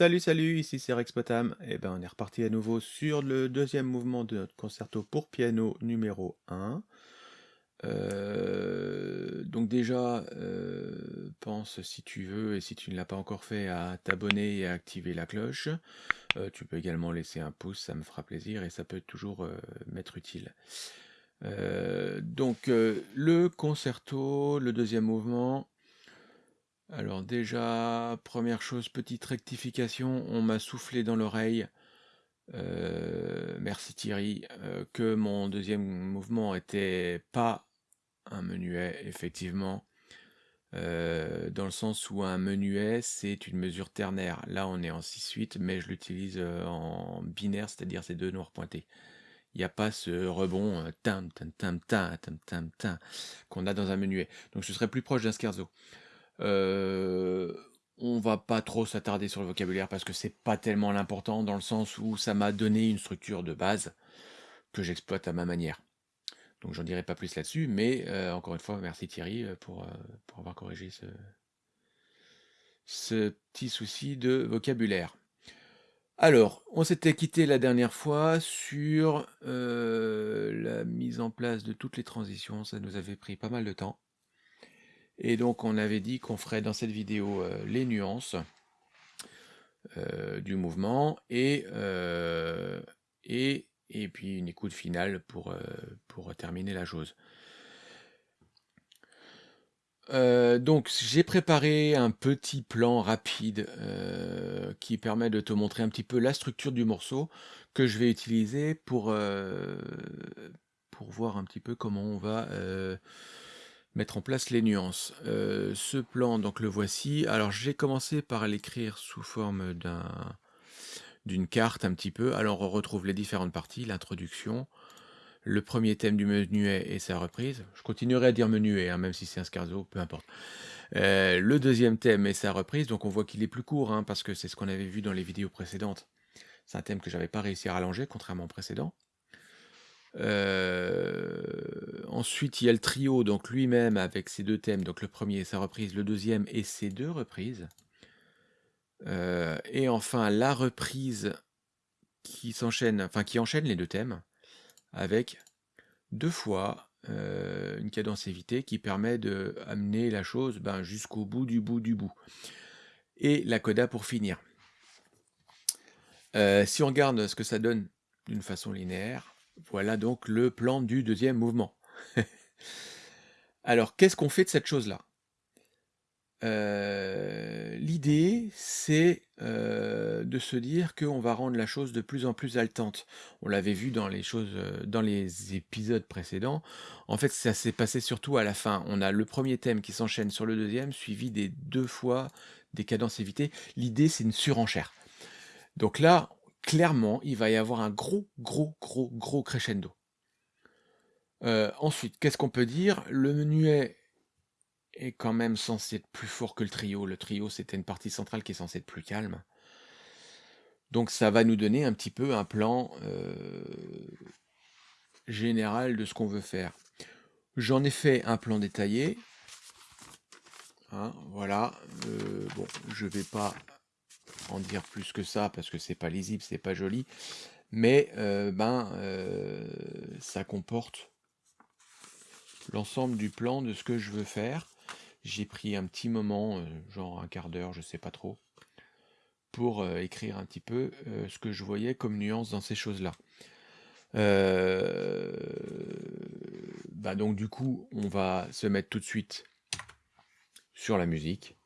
Salut, salut, ici c'est Rex Potam. Et ben, on est reparti à nouveau sur le deuxième mouvement de notre concerto pour piano numéro 1. Euh, donc déjà, euh, pense si tu veux et si tu ne l'as pas encore fait à t'abonner et à activer la cloche. Euh, tu peux également laisser un pouce, ça me fera plaisir et ça peut toujours m'être utile. donc le concerto, le deuxième mouvement, alors déjà, première chose, petite rectification, on m'a soufflé dans l'oreille, euh, merci Thierry, euh, que mon deuxième mouvement était pas un menuet, effectivement, euh, dans le sens où un menuet, c'est une mesure ternaire. Là, on est en 6-8, mais je l'utilise en binaire, c'est-à-dire ces deux noirs pointés. Il n'y a pas ce rebond tam tam tam tam tam tam tam qu'on a dans un menuet. Donc ce serait plus proche d'un scherzo. Euh, on va pas trop s'attarder sur le vocabulaire parce que c'est pas tellement l'important dans le sens où ça m'a donné une structure de base que j'exploite à ma manière. Donc j'en dirai pas plus là-dessus, mais euh, encore une fois, merci Thierry euh, pour, pour avoir corrigé ce, ce petit souci de vocabulaire. Alors, on s'était quitté la dernière fois sur la mise en place de toutes les transitions, ça nous avait pris pas mal de temps. Et donc on avait dit qu'on ferait dans cette vidéo euh, les nuances euh, du mouvement et, euh, et, et, puis une écoute finale pour, pour terminer la chose. donc j'ai préparé un petit plan rapide qui permet de te montrer un petit peu la structure du morceau que je vais utiliser pour, pour voir un petit peu comment on va mettre en place les nuances. Euh, ce plan, donc le voici. Alors j'ai commencé par l'écrire sous forme d'un d'une carte un petit peu. Alors on retrouve les différentes parties, l'introduction, le premier thème du menuet et sa reprise. Je continuerai à dire menuet, hein, même si c'est un scarzo, peu importe. Euh, le deuxième thème et sa reprise, donc on voit qu'il est plus court, hein, parce que c'est ce qu'on avait vu dans les vidéos précédentes. C'est un thème que j'avais pas réussi à rallonger, contrairement au précédent. Euh, ensuite, il y a le trio, donc lui-même avec ses deux thèmes, donc le premier et sa reprise, le deuxième et ses deux reprises. Euh, et enfin, la reprise qui s'enchaîne, enfin qui enchaîne les deux thèmes, avec deux fois euh, une cadence évitée qui permet de amener la chose ben, jusqu'au bout du bout du bout. Et la coda pour finir. si on regarde ce que ça donne d'une façon linéaire, voilà donc le plan du deuxième mouvement. Alors, qu'est-ce qu'on fait de cette chose-là? Euh, L'idée, c'est euh, de se dire qu'on va rendre la chose de plus en plus haletante. On l'avait vu dans les choses, euh, dans les épisodes précédents. En fait, ça s'est passé surtout à la fin. On a le premier thème qui s'enchaîne sur le deuxième, suivi des deux fois des cadences évitées. L'idée, c'est une surenchère. Donc là, clairement, il va y avoir un gros, gros, gros, gros crescendo. Euh, ensuite, qu'est-ce qu'on peut dire? Le menuet est quand même censé être plus fort que le trio. Le trio, c'était une partie centrale qui est censée être plus calme. Donc ça va nous donner un petit peu un plan euh, général de ce qu'on veut faire. J'en ai fait un plan détaillé. Hein, voilà. Euh, bon, je vais pas en dire plus que ça parce que c'est pas lisible, c'est pas joli. Mais ben, ça comporte l'ensemble du plan de ce que je veux faire. J'ai pris un petit moment, euh, genre un quart d'heure, je sais pas trop, pour écrire un petit peu ce que je voyais comme nuance dans ces choses-là. Bah donc du coup, on va se mettre tout de suite sur la musique.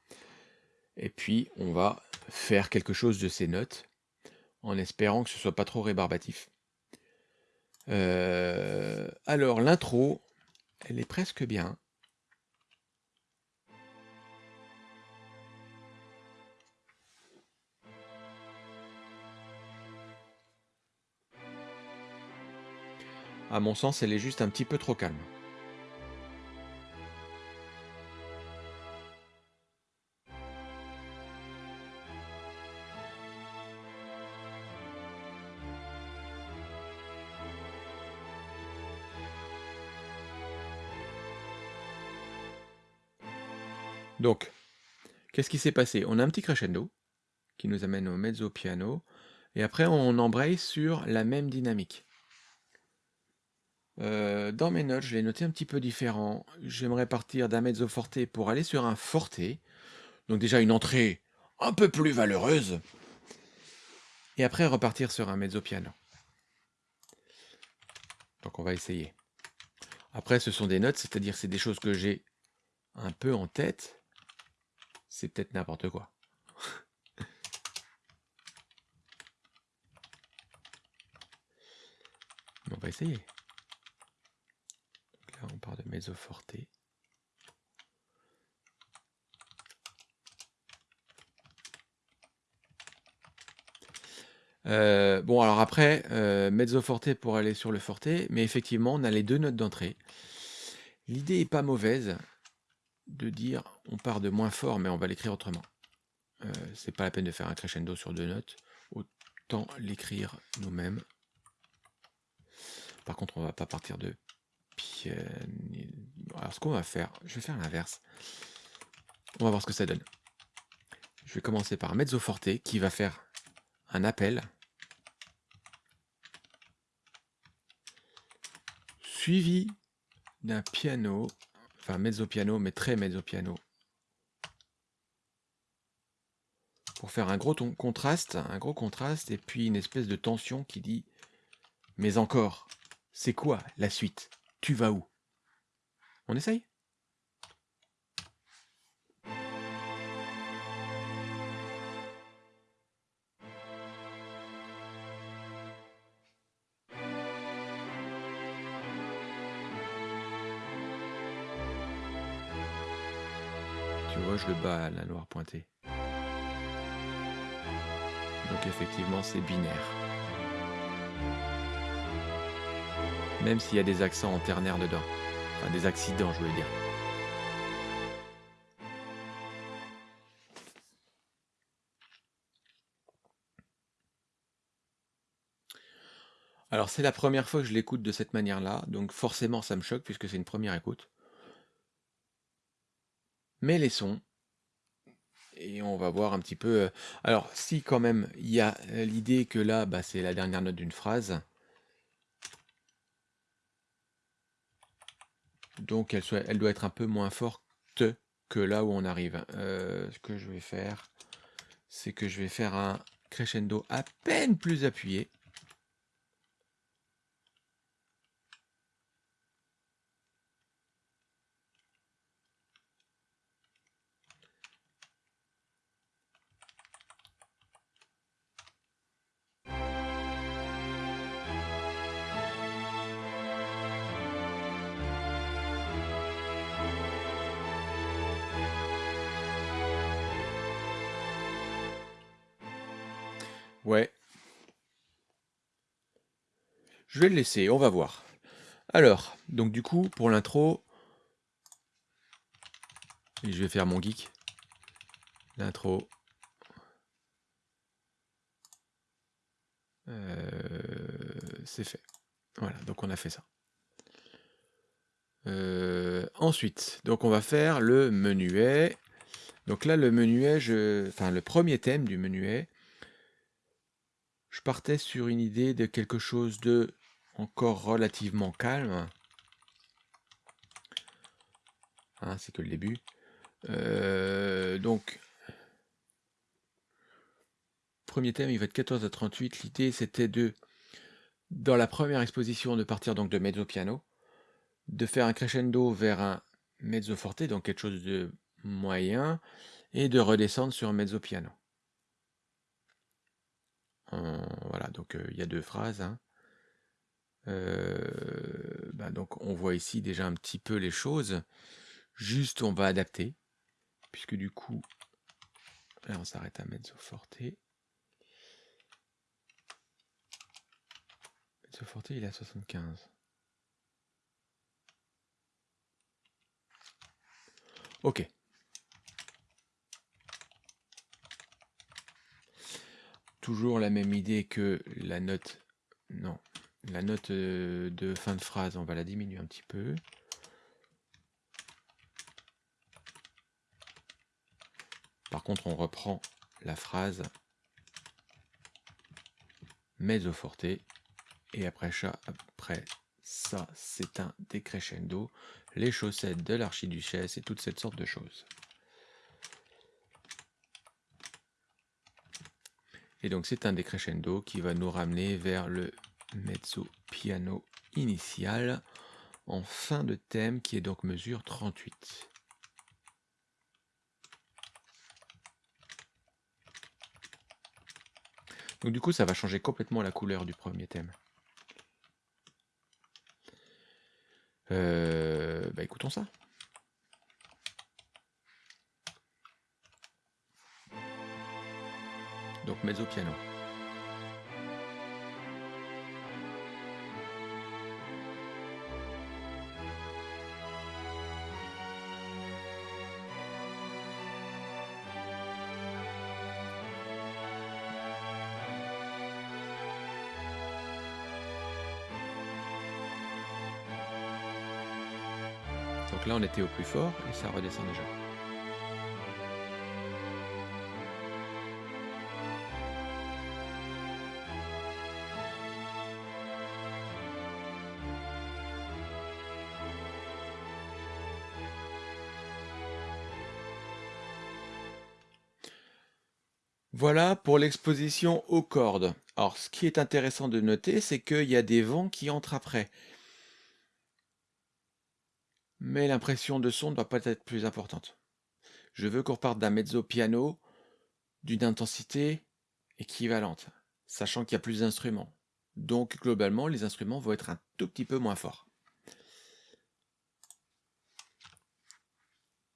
Et puis, on va faire quelque chose de ces notes, en espérant que ce soit pas trop rébarbatif. Euh, alors, l'intro, elle est presque bien. À mon sens, elle est juste un petit peu trop calme. Donc, qu'est-ce qui s'est passé? On a un petit crescendo. qui nous amène au mezzo piano. Et après, on embraye sur la même dynamique. Euh, dans mes notes, je l'ai noté un petit peu différent. J'aimerais partir d'un mezzo forte pour aller sur un forte. Donc déjà une entrée un peu plus valeureuse. Et après repartir sur un mezzo piano. Donc on va essayer. Après, ce sont des notes, c'est-à-dire c'est des choses que j'ai un peu en tête. C'est peut-être n'importe quoi. on va essayer. là, on part de mezzo forte. Euh, bon, alors après, euh, mezzo forte pour aller sur le forte, mais effectivement, on a les deux notes d'entrée. L'idée est pas mauvaise de dire on part de moins fort, mais on va l'écrire autrement. Euh, c'est pas la peine de faire un crescendo sur deux notes, autant l'écrire nous-mêmes. Par contre, on va pas partir de piano. Alors, ce qu'on va faire, je vais faire l'inverse. On va voir ce que ça donne. Je vais commencer par mezzo forte qui va faire un appel suivi d'un piano, enfin mezzo piano, mais très mezzo piano, pour faire un gros contraste, un gros contraste, et puis une espèce de tension qui dit Mais encore, c'est quoi la suite? Tu vas où? On essaye? Tu vois, je le bats la noire pointée. Donc effectivement, c'est binaire. Même s'il y a des accents en ternaire dedans. Enfin, des accidents, je voulais dire. Alors c'est la première fois que je l'écoute de cette manière-là, donc forcément ça me choque puisque c'est une première écoute. Mais les sons, et on va voir un petit peu... Euh, alors si quand même il y a euh, l'idée que là, bah, c'est la dernière note d'une phrase, donc elle, doit être un peu moins forte que là où on arrive. Euh, ce que je vais faire, c'est que je vais faire un crescendo à peine plus appuyé. Je vais le laisser, on va voir. Alors, donc du coup, pour l'intro, je vais faire mon geek. L'intro. Euh, c'est fait. Voilà, donc on a fait ça. Euh, ensuite, donc on va faire le menuet. Donc là, le menuet, je, enfin le premier thème du menuet, je partais sur une idée de quelque chose de encore relativement calme. Hein, c'est que le début. Euh, donc, premier thème, il va être 14 à 38. L'idée, c'était de, dans la première exposition, de partir donc de mezzo piano, de faire un crescendo vers un mezzo forte, donc quelque chose de moyen, et de redescendre sur un mezzo piano. voilà, donc il y a deux phrases. Hein. Bah, donc on voit ici déjà un petit peu les choses. Juste, on va adapter, puisque du coup, on s'arrête à mezzo forte. Mezzo forte, il est à 75. Ok. Toujours la même idée que la note... Non, la note de fin de phrase, on va la diminuer un petit peu. Par contre, on reprend la phrase mezzo forte. Et après, après ça, c'est un décrescendo. Les chaussettes de l'archiduchesse et toute cette sorte de choses. Et donc c'est un décrescendo qui va nous ramener vers le mezzo piano initial en fin de thème qui est donc mesure 38. Donc du coup ça va changer complètement la couleur du premier thème. Euh, bah écoutons ça. Donc mezzo piano. On était au plus fort et ça redescend déjà. Voilà pour l'exposition aux cordes. Alors, ce qui est intéressant de noter, c'est qu'il y a des vents qui entrent après. Mais l'impression de son ne doit pas être plus importante. Je veux qu'on reparte d'un mezzo piano d'une intensité équivalente, sachant qu'il y a plus d'instruments. Donc, globalement, les instruments vont être un tout petit peu moins forts.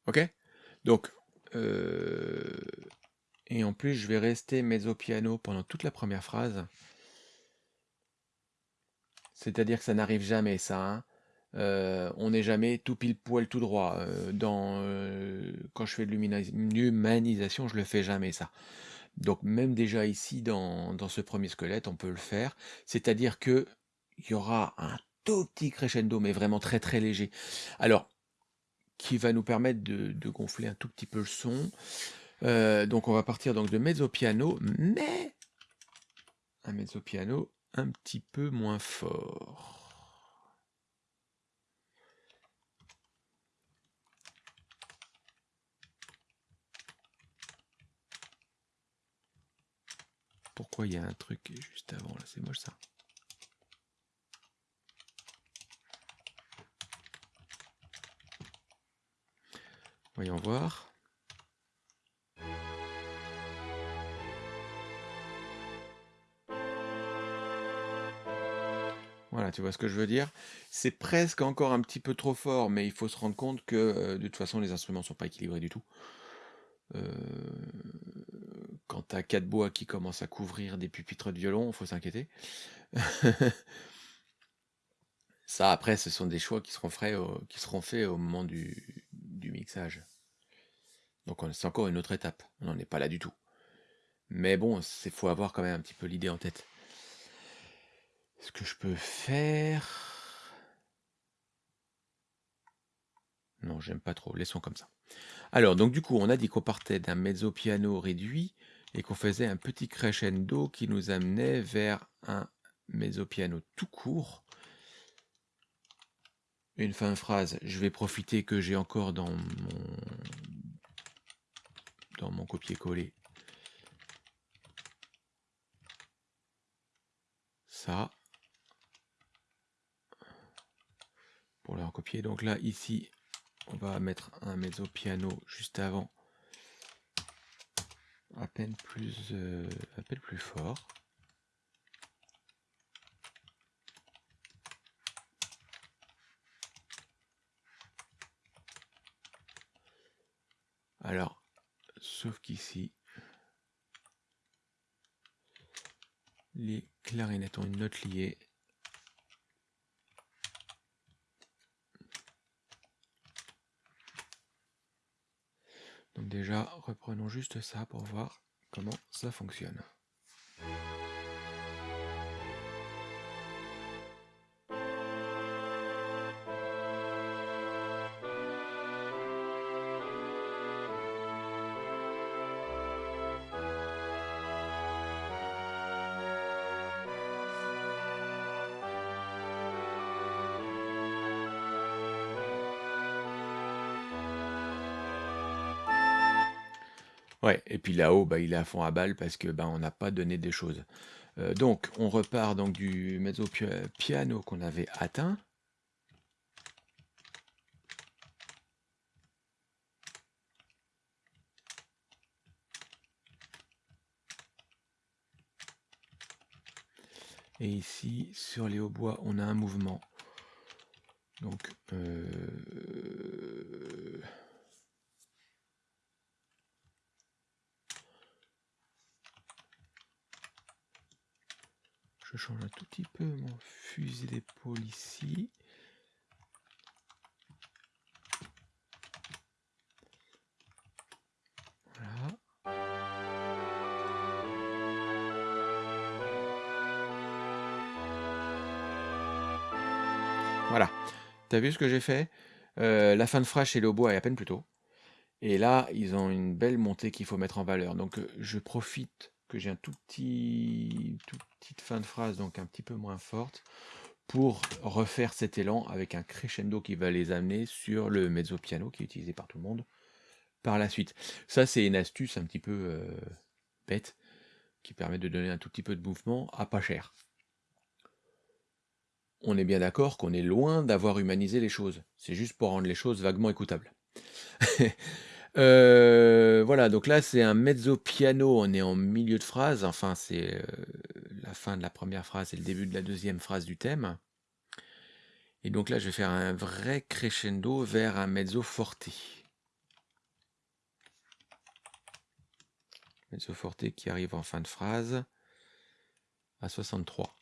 Ok? Donc, euh, et en plus, je vais rester mezzo piano pendant toute la première phrase. C'est-à-dire que ça n'arrive jamais, ça. Hein. Euh, on n'est jamais tout pile poil tout droit. Euh, euh, quand je fais de l'humanisation, je le fais jamais, ça. Donc même déjà ici, dans, ce premier squelette, on peut le faire. C'est-à-dire que il y aura un tout petit crescendo, mais vraiment très très léger. Alors, qui va nous permettre de, gonfler un tout petit peu le son. Donc on va partir donc de mezzo piano, mais un mezzo piano un petit peu moins fort. Pourquoi il y a un truc juste avant là C'est moche ça. Voyons voir. Voilà, tu vois ce que je veux dire C'est presque encore un petit peu trop fort, mais il faut se rendre compte que euh, de toute façon, les instruments ne sont pas équilibrés du tout. Euh, quand tu as quatre bois qui commencent à couvrir des pupitres de violon, faut s'inquiéter. Ça, après, ce sont des choix qui seront, qui seront faits au moment du, du mixage. Donc c'est encore une autre étape. On n'en est pas là du tout. Mais bon, il faut avoir quand même un petit peu l'idée en tête. Ce que je peux faire... Non, j'aime pas trop. Laissons comme ça. Alors, donc du coup, on a dit qu'on partait d'un mezzo piano réduit et qu'on faisait un petit crescendo qui nous amenait vers un mezzo piano tout court. Une fin de phrase, je vais profiter que j'ai encore dans mon dans mon copier-coller ça. pour le recopier. Donc là, ici, on va mettre un mezzo piano juste avant, à peine plus, euh, à peine plus fort. Alors, sauf qu'ici, les clarinettes ont une note liée Donc déjà, reprenons juste ça pour voir comment ça fonctionne. Et puis là-haut, bah, il est à fond à balle parce que bah, on n'a pas donné des choses. Euh, donc, on repart donc du mezzo piano qu'on avait atteint. Et ici, sur les hautbois, on a un mouvement. Donc, euh, je change un tout petit peu mon fusil d'épaule ici. Voilà. T'as vu ce que j'ai fait? Euh, La fin de phrase chez Lobo est à peine plus tôt. Et là, ils ont une belle montée qu'il faut mettre en valeur. Donc, euh, je profite que j'ai un tout petit, toute petite fin de phrase, donc un petit peu moins forte, pour refaire cet élan avec un crescendo qui va les amener sur le mezzo piano qui est utilisé par tout le monde par la suite. Ça, c'est une astuce un petit peu euh, bête qui permet de donner un tout petit peu de mouvement à pas cher on est bien d'accord qu'on est loin d'avoir humanisé les choses. C'est juste pour rendre les choses vaguement écoutables. Euh, voilà, donc là c'est un mezzo piano, on est en milieu de phrase, enfin c'est euh, la fin de la première phrase et le début de la deuxième phrase du thème. Et donc là je vais faire un vrai crescendo vers un mezzo forte. Mezzo forte qui arrive en fin de phrase à 63.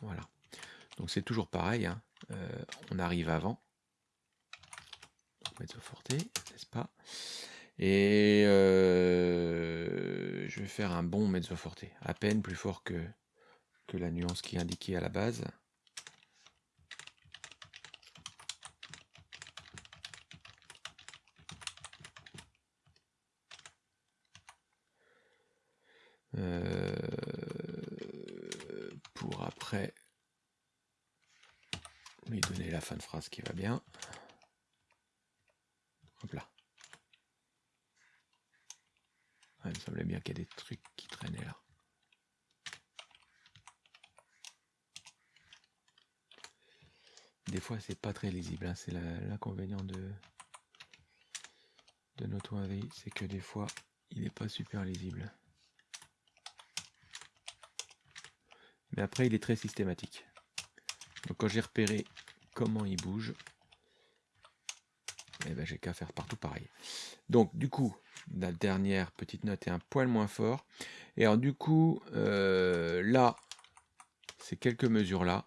Voilà. Donc c'est toujours pareil, hein. euh, on arrive avant. Mezzo forte, n'est-ce pas? Et euh, je vais faire un bon mezzo forte, à peine plus fort que, que la nuance qui est indiquée à la base. Euh, pour après lui donner la fin de phrase qui va bien. Hop là. il me semblait bien qu'il y a des trucs qui traînaient là. Des fois, c'est pas très lisible. Hein. C'est l'inconvénient de, de notre avis, c'est que des fois, il n'est pas super lisible. Mais après, il est très systématique. Donc quand j'ai repéré comment il bouge, eh ben, j'ai qu'à faire partout pareil. Donc du coup, la dernière petite note est un poil moins fort. Et alors du coup, euh, là, ces quelques mesures là.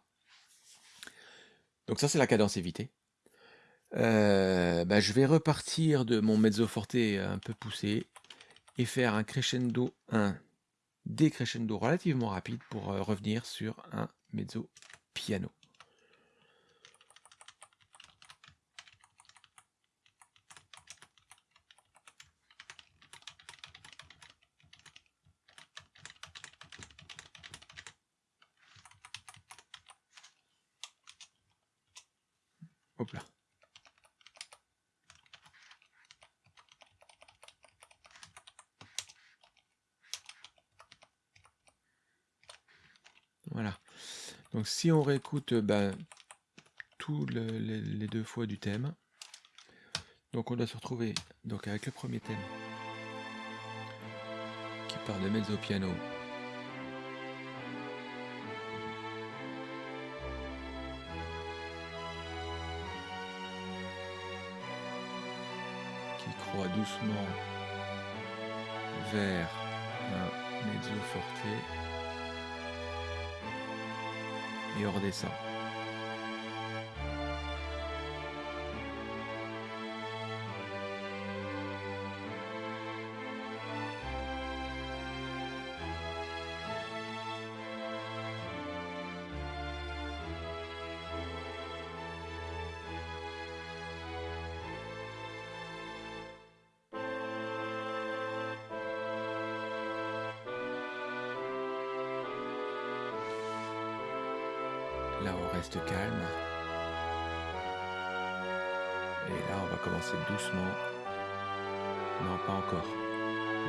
Donc ça c'est la cadence évitée. Euh, ben, je vais repartir de mon mezzo forte un peu poussé et faire un crescendo, un décrescendo relativement rapide pour euh, revenir sur un mezzo piano. Hop là. Voilà. Donc si on réécoute ben, tous les, deux fois du thème, donc on doit se retrouver donc avec le premier thème qui part de mezzo piano. qui croit doucement vers un mezzo forte et on redescend. Là, on reste calme. Et là, on va commencer doucement Non, pas encore.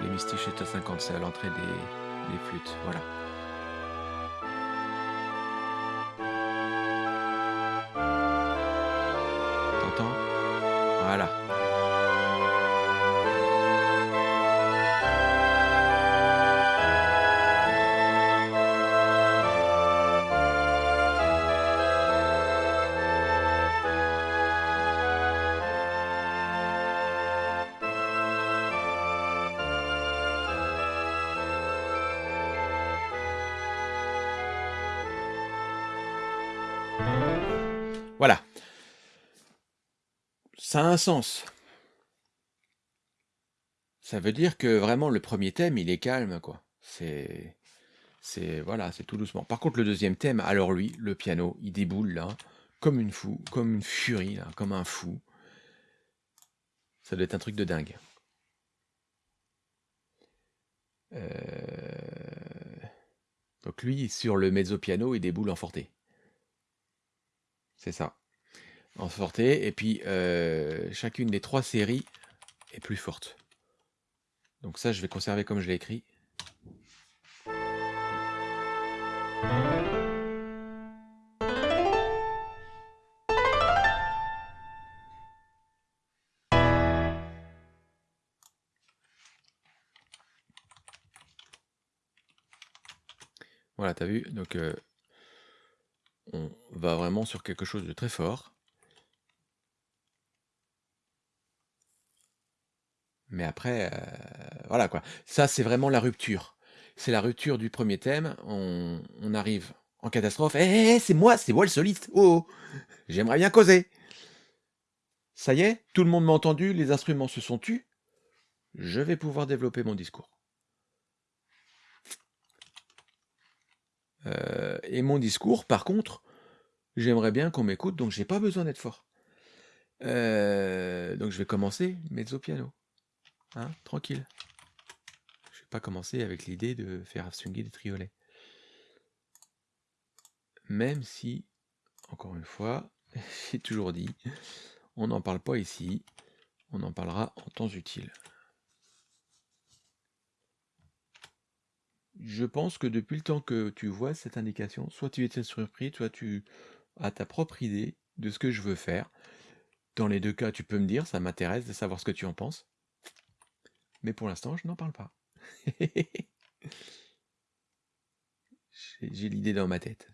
Les mystiches est à 50, c'est à l'entrée des, des flûtes. Voilà. Sens. Ça veut dire que vraiment le premier thème, il est calme, quoi. C'est, c'est, voilà, c'est tout doucement. Par contre, le deuxième thème, alors lui, le piano, il déboule là, comme une fou, comme une furie là, comme un fou. Ça doit être un truc de dingue. Euh, Donc lui, sur le mezzo piano, il déboule en forté. C'est ça. En forté. Et puis, euh, chacune des trois séries est plus forte. Donc ça, je vais conserver comme je l'ai écrit. Voilà, t'as vu Donc, euh, on va vraiment sur quelque chose de très fort. Mais après, euh, voilà quoi. Ça, c'est vraiment la rupture. C'est la rupture du premier thème. On, arrive en catastrophe. Hé, hé, hé, c'est moi, c'est moi le soliste. Oh, oh. j'aimerais bien causer. Ça y est, tout le monde m'a entendu, les instruments se sont tus. Je vais pouvoir développer mon discours. Euh, et mon discours, par contre, j'aimerais bien qu'on m'écoute, donc j'ai pas besoin d'être fort. Euh, donc je vais commencer mezzo piano. Hein, tranquille. Je vais pas commencer avec l'idée de faire swinguer des triolets. Même si, encore une fois, j'ai toujours dit, on n'en parle pas ici, on en parlera en temps utile. Je pense que depuis le temps que tu vois cette indication, soit tu étais surpris, soit tu as ta propre idée de ce que je veux faire. Dans les deux cas, tu peux me dire, ça m'intéresse de savoir ce que tu en penses. Mais pour l'instant, je n'en parle pas. J'ai l'idée dans ma tête.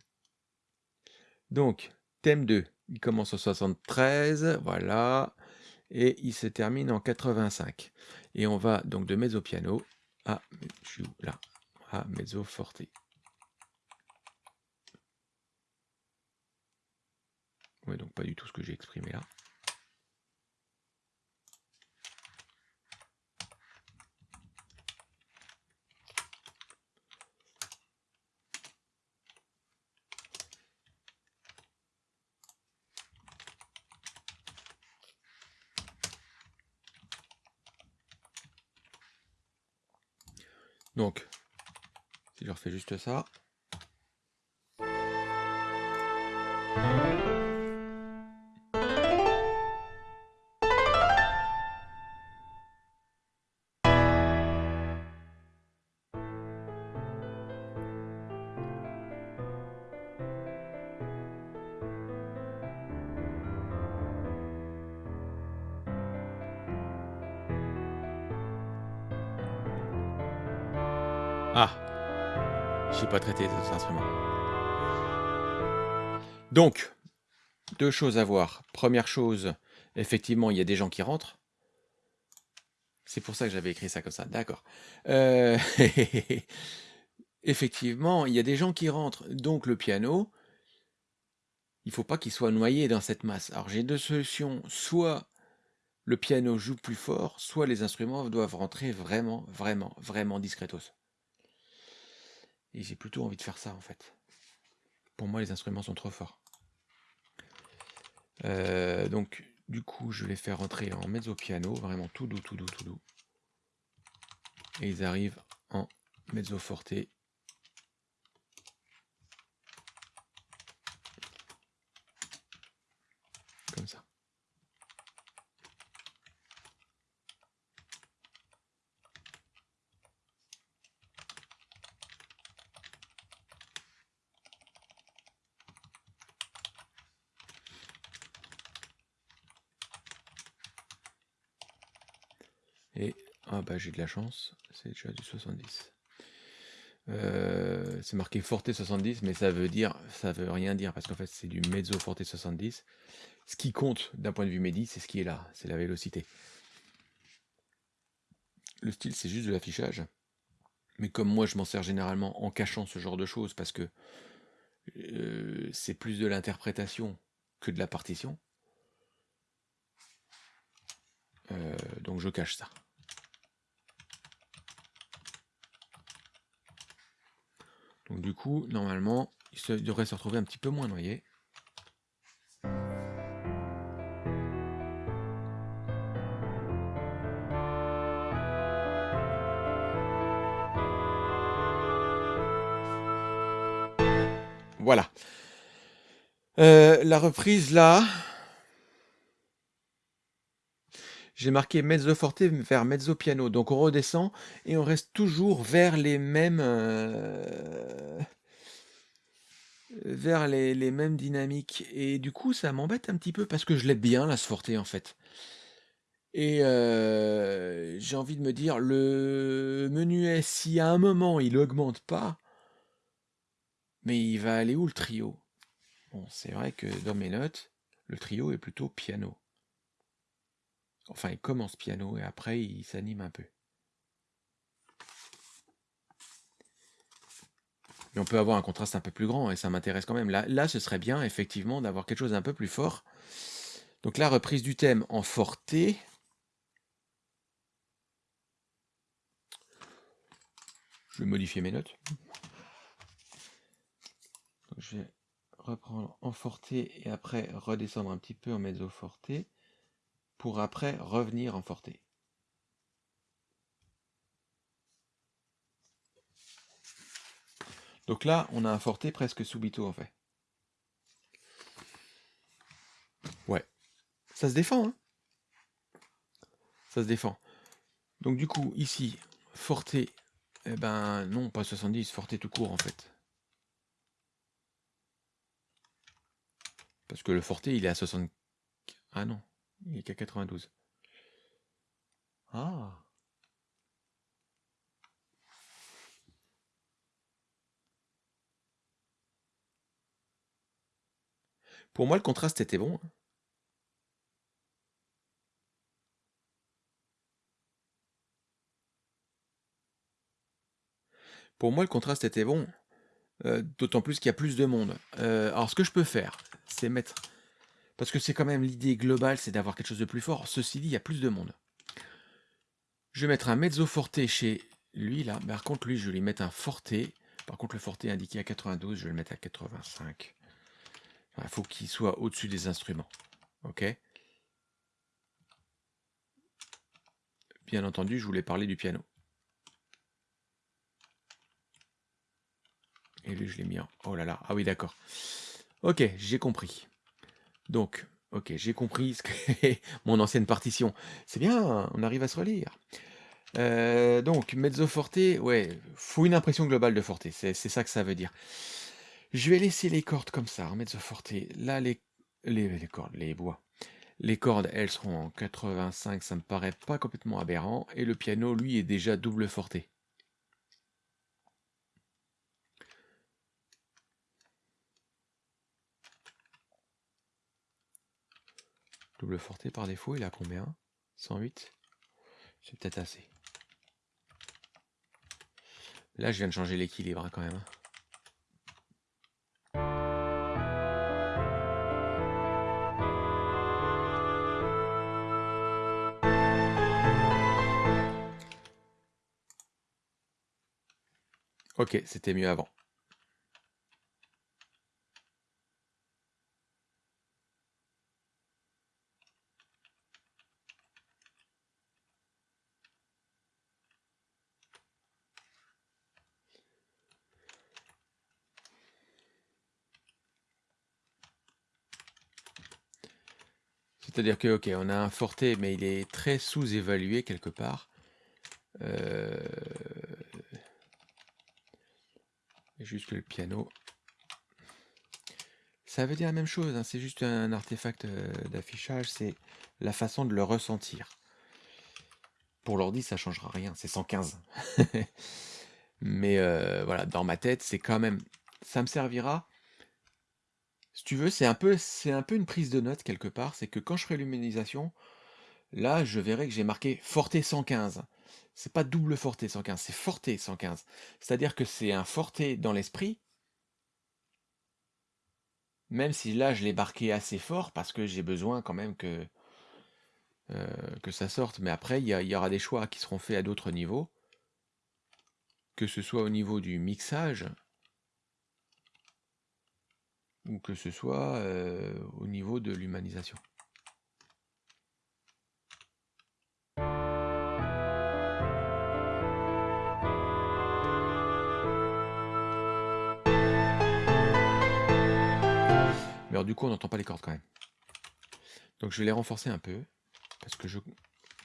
Donc, thème 2, il commence en 73, voilà, et il se termine en 85. Et on va donc de mezzo piano à, là, à mezzo forte. Oui, donc pas du tout ce que j'ai exprimé là. Donc, si je refais juste ça. Donc, deux choses à voir. Première chose, effectivement, il y a des gens qui rentrent. C'est pour ça que j'avais écrit ça comme ça, d'accord. Euh, effectivement, il y a des gens qui rentrent. Donc le piano, il faut pas qu'il soit noyé dans cette masse. Alors j'ai deux solutions. Soit le piano joue plus fort, soit les instruments doivent rentrer vraiment, vraiment, vraiment discretos. Et j'ai plutôt envie de faire ça en fait. Pour moi, les instruments sont trop forts. Euh, donc, du coup, je vais faire rentrer en mezzo piano, vraiment tout doux, tout doux, tout doux. Et ils arrivent en mezzo forte. Comme ça. Et ah bah j'ai de la chance, c'est déjà du 70. Euh, c'est marqué Forte 70, mais ça veut dire, ça veut rien dire parce qu'en fait c'est du mezzo Forte 70. Ce qui compte d'un point de vue médi, c'est ce qui est là, c'est la vélocité. Le style, c'est juste de l'affichage. Mais comme moi, je m'en sers généralement en cachant ce genre de choses parce que euh, c'est plus de l'interprétation que de la partition. Euh, donc je cache ça. Donc du coup, normalement, il devrait se retrouver un petit peu moins noyé. Voilà. Euh, la reprise là. J'ai marqué mezzo forte vers mezzo piano. Donc on redescend et on reste toujours vers les mêmes euh, vers les, mêmes dynamiques. Et du coup, ça m'embête un petit peu parce que je l'aime bien la forte en fait. Et euh, j'ai envie de me dire, le menu S, si à un moment il augmente pas, mais il va aller où le trio? Bon, c'est vrai que dans mes notes, le trio est plutôt piano. Enfin, il commence piano et après il s'anime un peu. Mais on peut avoir un contraste un peu plus grand et ça m'intéresse quand même. Là, ce serait bien effectivement d'avoir quelque chose d'un peu plus fort. Donc la reprise du thème en forté. Je vais modifier mes notes je vais reprendre en forté et après redescendre un petit peu en mezzo forté pour après revenir en forté. Donc là, on a un forté presque subito en fait. Ouais. Ça se défend, hein Ça se défend. Donc du coup, ici, forté, eh ben non, pas 70, forté tout court en fait. Parce que le Forté, il est à 60... Ah non, il est qu'à 92. Ah Pour moi, le contraste était bon. Hein. Pour moi, le contraste était bon. Euh, d'autant plus qu'il y a plus de monde. Euh, alors, ce que je peux faire, c'est mettre... Parce que c'est quand même l'idée globale, c'est d'avoir quelque chose de plus fort. Ceci dit, il y a plus de monde. Je vais mettre un mezzo forte chez lui, là. Par contre, lui, je vais lui mettre un forte. Par contre, le forte est indiqué à 92, je vais le mettre à 85. Il faut qu'il soit au-dessus des instruments. Ok? Bien entendu, je voulais parler du piano. Et lui, je l'ai mis en... Oh là là, ah oui, d'accord. Ok, j'ai compris. Donc, ok, j'ai compris ce mon ancienne partition. C'est bien, on arrive à se relire. Euh, donc, mezzo forte, ouais, faut une impression globale de forte, c'est ça que ça veut dire. Je vais laisser les cordes comme ça, mezzo forte. Là, les, cordes, les bois. Les cordes, elles seront en 85, ça me paraît pas complètement aberrant. Et le piano, lui, est déjà double forte. Double forté par défaut, il a combien? 108 C'est peut-être assez. Là, je viens de changer l'équilibre hein, quand même. Ok, c'était mieux avant. C'est-à-dire que, ok, on a un forté, mais il est très sous-évalué quelque part. Euh... Juste le piano. Ça veut dire la même chose, hein, c'est juste un artefact euh, d'affichage, c'est la façon de le ressentir. pour l'ordi, ça changera rien, c'est 115. Mais euh, voilà, dans ma tête, c'est quand même ça me servira si tu veux, c'est un peu un peu une prise de note quelque part, c'est que quand je ferai l'humanisation, là, je verrai que j'ai marqué Forte 115. C'est pas double Forte 115, c'est Forte 115. C'est-à-dire que c'est un Forte dans l'esprit, même si là, je l'ai marqué assez fort parce que j'ai besoin quand même que, euh, que ça sorte. Mais après, il y aura des choix qui seront faits à d'autres niveaux, que ce soit au niveau du mixage ou que ce soit euh, au niveau de l'humanisation. Mais alors, du coup, on n'entend pas les cordes quand même. Donc je vais les renforcer un peu, parce que je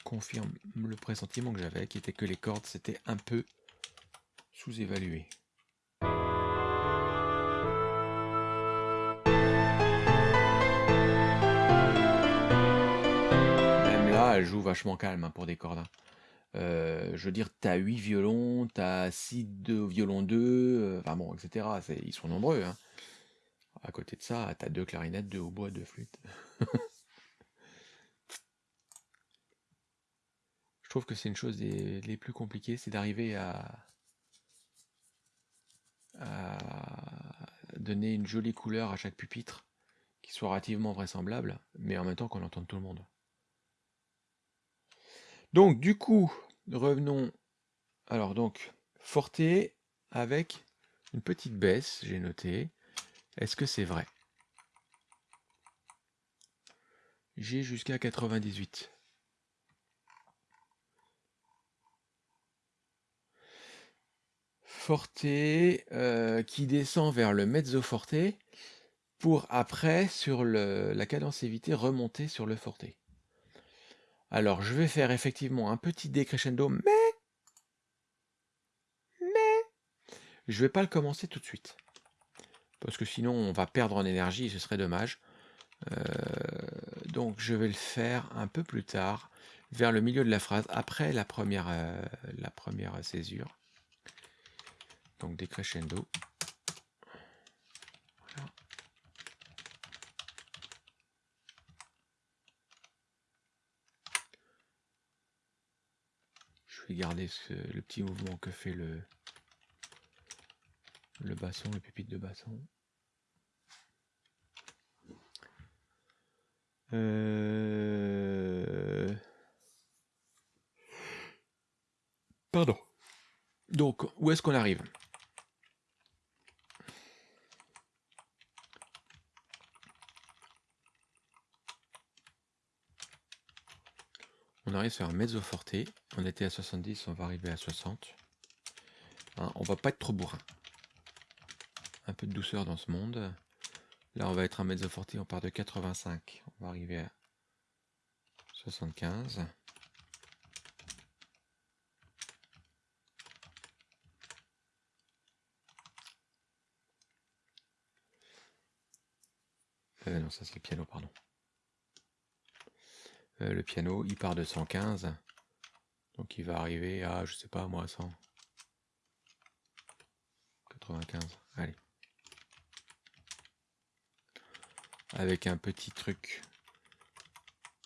confirme le pressentiment que j'avais, qui était que les cordes, c'était un peu sous-évalué. Elle joue vachement calme hein, pour des cordes. hein. Euh, je veux dire, tu as 8 violons, tu as 6 de violon 2, euh, enfin bon, etc. Ils sont nombreux. hein. À côté de ça, tu as deux clarinettes, deux hautbois, deux flûtes. Je trouve que c'est une chose des, les plus compliquées, c'est d'arriver à, à donner une jolie couleur à chaque pupitre qui soit relativement vraisemblable, mais en même temps qu'on entende tout le monde. Donc, du coup, revenons. Alors, donc, forte avec une petite baisse, j'ai noté. Est-ce que c'est vrai? J'ai jusqu'à 98. Forte euh, qui descend vers le mezzo forte pour après, sur la cadence évitée, remonter sur le forte. Alors, je vais faire effectivement un petit décrescendo, mais mais je vais pas le commencer tout de suite. Parce que sinon, on va perdre en énergie et ce serait dommage. Euh, donc, je vais le faire un peu plus tard, vers le milieu de la phrase, après la première, euh, la première césure. Donc, décrescendo. Je vais garder ce- le petit mouvement que fait le, le basson, le pupitre de basson. Euh, Pardon. Donc, où est-ce qu'on arrive? Arrive sur un mezzo forte. On était à 70, on va arriver à 60. Hein, on va pas être trop bourrin. Un peu de douceur dans ce monde. Là, on va être un mezzo forte, on part de 85. On va arriver à 75. Euh, non, ça c'est le piano, pardon. Euh, le piano, il part de 115. Donc il va arriver à, je sais pas moi, 100. 95. Allez. Avec un petit truc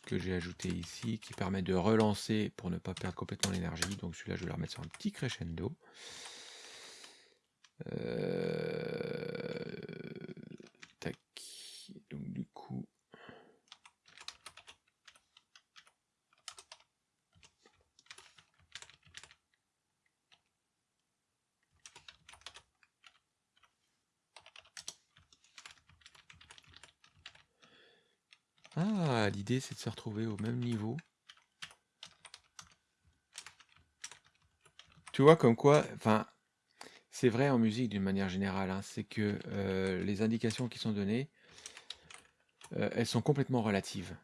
que j'ai ajouté ici qui permet de relancer pour ne pas perdre complètement l'énergie. Donc celui-là, je vais le remettre sur un petit crescendo. Euh, Tac. Donc du coup. Ah, c'est de se retrouver au même niveau. Tu vois comme quoi, enfin, c'est vrai en musique d'une manière générale, hein, c'est que euh, les indications qui sont données, euh, elles sont complètement relatives.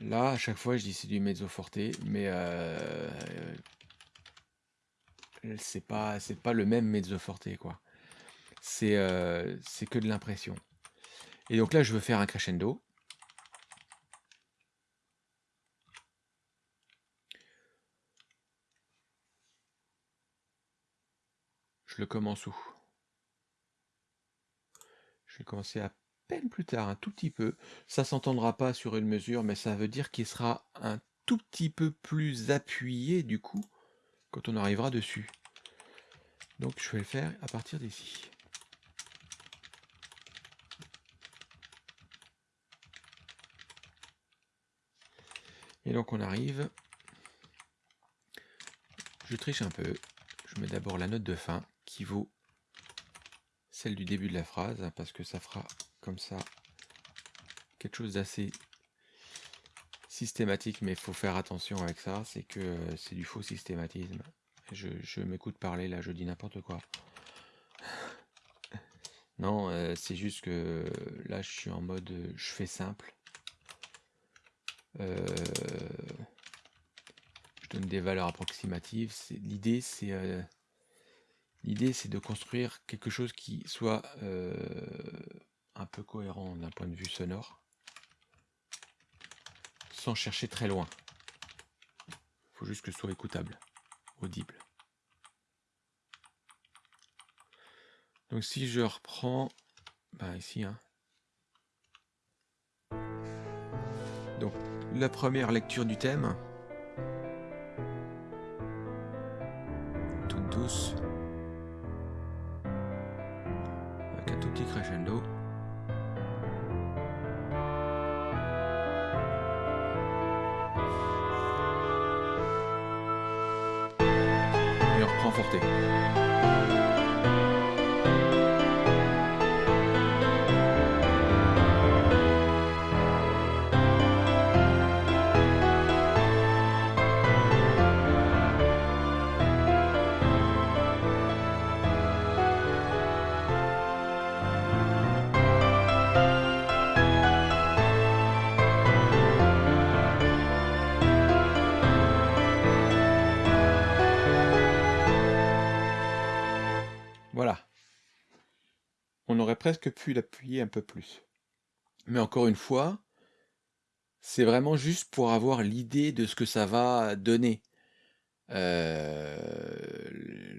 Là, à chaque fois, je dis c'est du mezzo forte, mais euh, c'est pas, c'est pas le même mezzo forte, quoi. C'est c'est que de l'impression. Et donc là, je veux faire un crescendo. Commence où? Je vais commencer à peine plus tard, un tout petit peu. Ça s'entendra pas sur une mesure, mais ça veut dire qu'il sera un tout petit peu plus appuyé du coup quand on arrivera dessus. Donc je vais le faire à partir d'ici. Et donc on arrive, je triche un peu, je mets d'abord la note de fin vaut celle du début de la phrase, hein, parce que ça fera comme ça quelque chose d'assez systématique, mais faut faire attention avec ça, c'est que euh, c'est du faux systématisme. Je, m'écoute parler là, je dis n'importe quoi. Non, euh, c'est juste que là je suis en mode je fais simple. Euh, je donne des valeurs approximatives. L'idée, c'est euh, l'idée, c'est de construire quelque chose qui soit euh, un peu cohérent d'un point de vue sonore, sans chercher très loin. Il faut juste que ce soit écoutable, audible. Donc si je reprends, bah ici, hein. Donc la première lecture du thème. Toute douce. Crescendo. Et on reprend forté. Presque pu l'appuyer un peu plus. Mais encore une fois, c'est vraiment juste pour avoir l'idée de ce que ça va donner. Euh,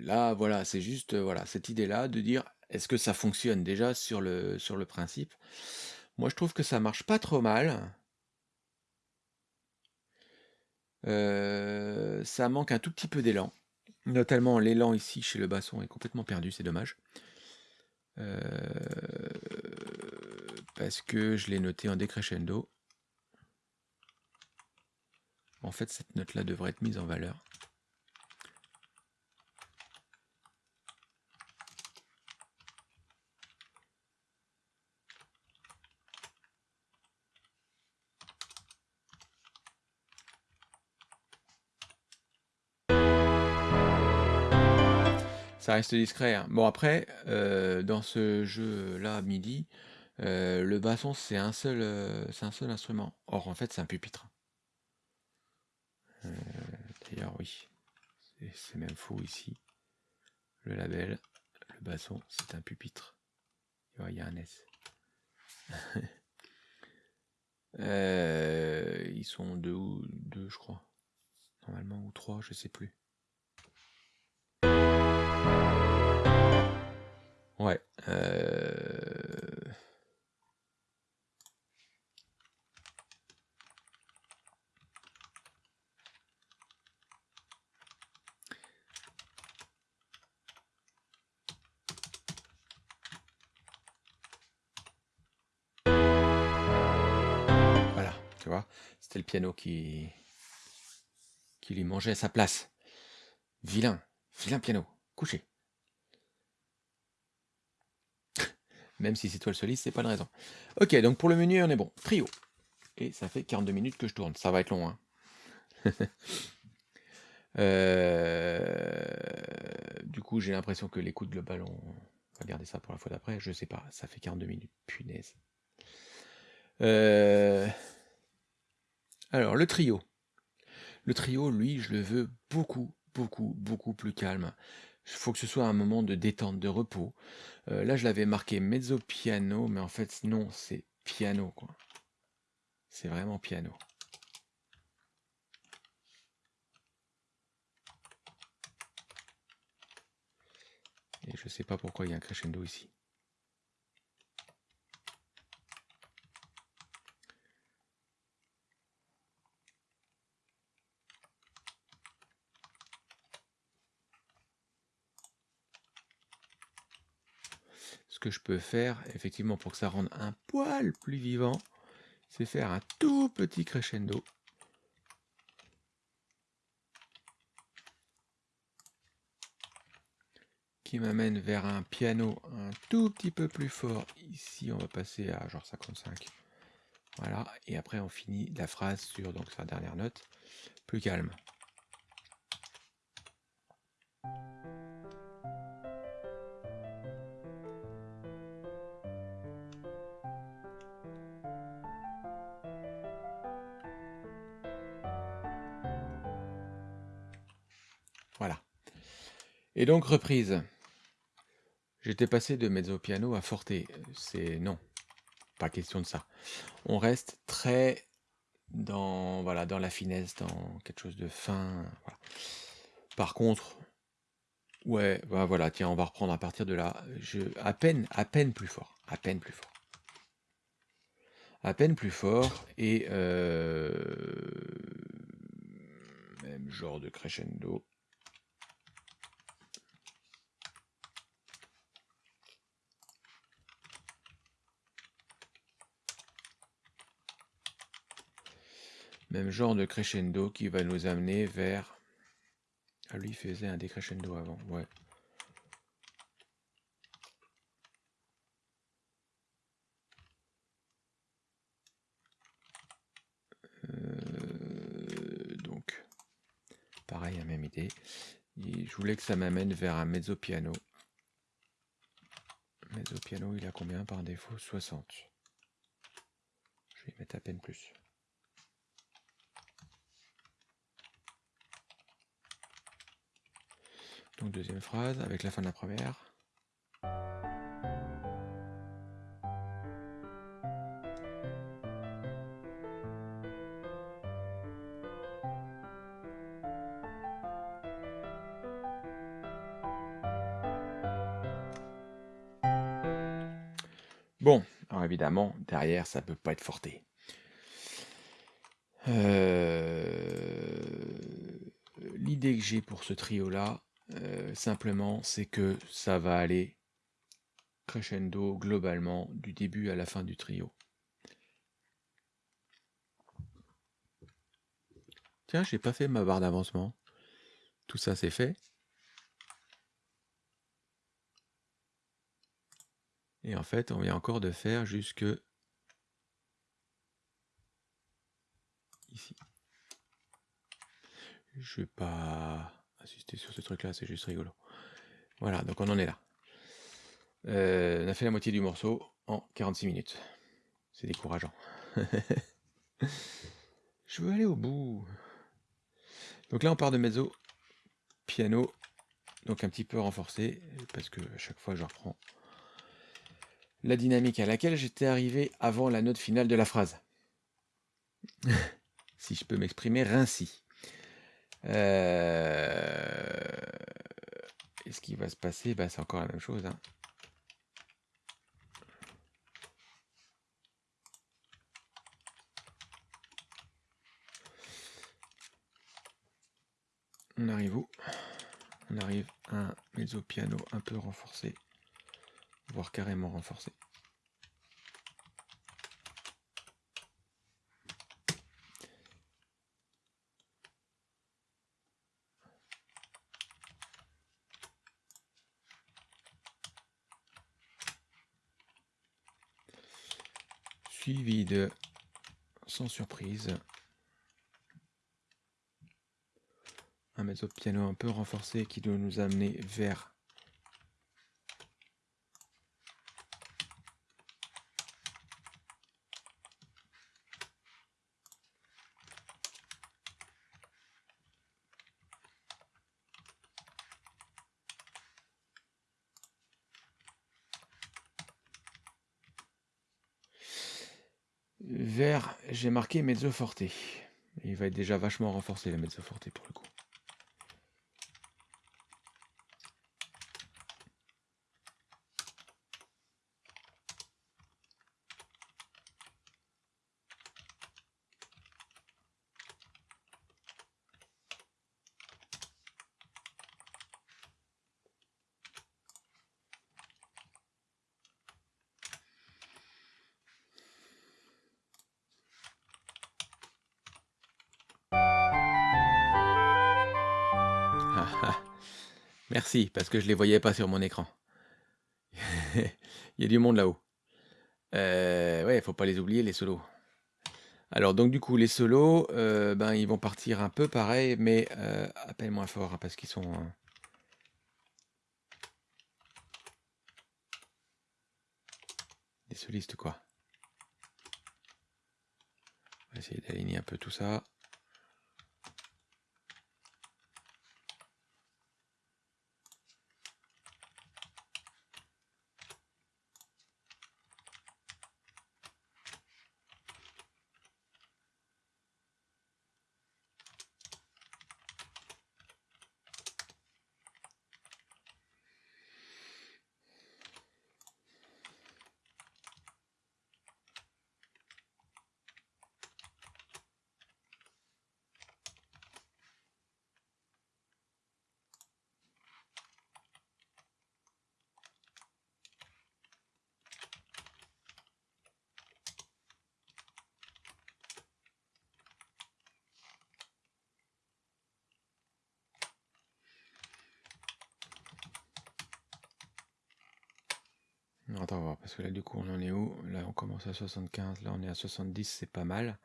là, voilà, c'est juste voilà cette idée-là de dire est-ce que ça fonctionne déjà sur le, sur le principe? Moi, je trouve que ça marche pas trop mal. Euh, ça manque un tout petit peu d'élan. Notamment l'élan ici chez le basson est complètement perdu, c'est dommage. Euh, parce que je l'ai noté en décrescendo. En fait, cette note-là devrait être mise en valeur. Ça reste discret. Hein. Bon après, euh, dans ce jeu-là, MIDI, euh, le basson c'est un seul, euh, c'est un seul instrument. Or en fait c'est un pupitre. D'ailleurs oui, c'est même faux ici. Le label, le basson c'est un pupitre. Il y a un S. ils sont deux ou deux je crois. Normalement ou trois, je sais plus. Ouais. Euh... Voilà, tu vois, c'était le piano qui qui lui mangeait sa place. Vilain, vilain piano, couché. Même si c'est toi le soliste, c'est pas une raison. Ok, donc pour le menu, on est bon. Trio. Et ça fait 42 minutes que je tourne. Ça va être long. Hein. Euh, du coup, j'ai l'impression que l'écoute globale, on va garder ça pour la fois d'après. Je sais pas, ça fait 42 minutes. Punaise. Euh, alors, le trio. Le trio, lui, je le veux beaucoup, beaucoup, beaucoup plus calme. Il faut que ce soit un moment de détente, de repos. Euh, là, je l'avais marqué mezzo piano, mais en fait, non, c'est piano. C'est vraiment piano. Et Je sais pas pourquoi il y a un crescendo ici. Ce que je peux faire, effectivement, pour que ça rende un poil plus vivant, c'est faire un tout petit crescendo. qui m'amène vers un piano un tout petit peu plus fort. Ici, on va passer à genre 55. Voilà, et après on finit la phrase sur donc sa dernière note, plus calme. Et donc reprise. J'étais passé de mezzo piano à forte. C'est non, pas question de ça. On reste très dans voilà dans la finesse, dans quelque chose de fin. Par contre, ouais, bah voilà, tiens, on va reprendre à partir de là. Je à peine, à peine plus fort, à peine plus fort, à peine plus fort et euh, même genre de crescendo. Même genre de crescendo qui va nous amener vers... Ah, lui, il faisait un décrescendo avant, ouais. Euh, donc, pareil, la même idée. je voulais que ça m'amène vers un mezzo piano. Mezzo piano, il a combien par défaut? 60. Je vais mettre à peine plus. Donc deuxième phrase avec la fin de la première. Bon, alors évidemment, derrière, ça peut pas être forté. Euh, l'idée que j'ai pour ce trio-là, euh, simplement, c'est que ça va aller crescendo globalement du début à la fin du trio. Tiens, j'ai pas fait ma barre d'avancement. Tout ça c'est fait. Et en fait, on vient encore de faire jusque ici. Je vais pas assister sur ce truc là, c'est juste rigolo. Voilà, donc on en est là. Euh, on a fait la moitié du morceau en 46 minutes. C'est décourageant. Je veux aller au bout. Donc là on part de mezzo, piano, donc un petit peu renforcé, parce que à chaque fois je reprends la dynamique à laquelle j'étais arrivé avant la note finale de la phrase. si je peux m'exprimer ainsi. Euh, et ce qui va se passer, bah, c'est encore la même chose. Hein. On arrive où? On arrive à un mezzo piano un peu renforcé, voire carrément renforcé. Suivi de, sans surprise, un mezzo piano un peu renforcé qui doit nous amener vers vers, j'ai marqué mezzo forte. Il va être déjà vachement renforcé le mezzo forte pour le coup. Parce que je les voyais pas sur mon écran. Il y a du monde là-haut. Euh, ouais, faut pas les oublier, les solos. Alors, donc, du coup, les solos, euh, ben, ils vont partir un peu pareil, mais euh, à peine moins fort, hein, parce qu'ils sont... des solistes, quoi. On essayer d'aligner un peu tout ça. Non, Attends, on va voir, parce que là, du coup, on en est où Là, on commence à 75, là, on est à 70, c'est pas mal.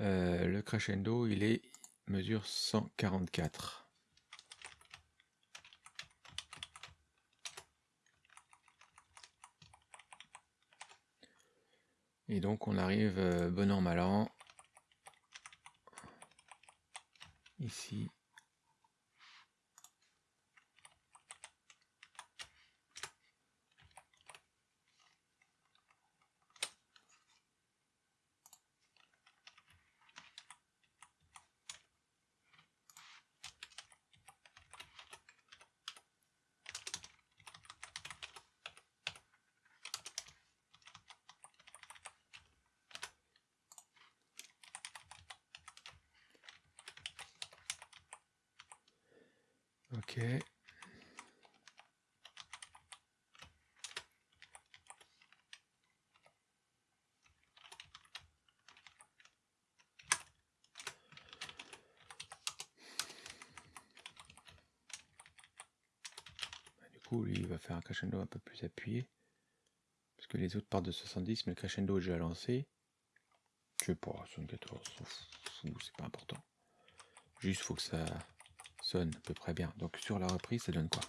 Euh, le crescendo, il est mesure 144. Et donc, on arrive euh, bon an, mal an. Ici. Bah, Du coup, lui, il va faire un crescendo un peu plus appuyé. Parce que les autres partent de 70, mais le crescendo est déjà lancé. Je sais pas, 74, on s'en fout, c'est pas important. Juste, faut que ça sonne à peu près bien. Donc sur la reprise, ça donne quoi?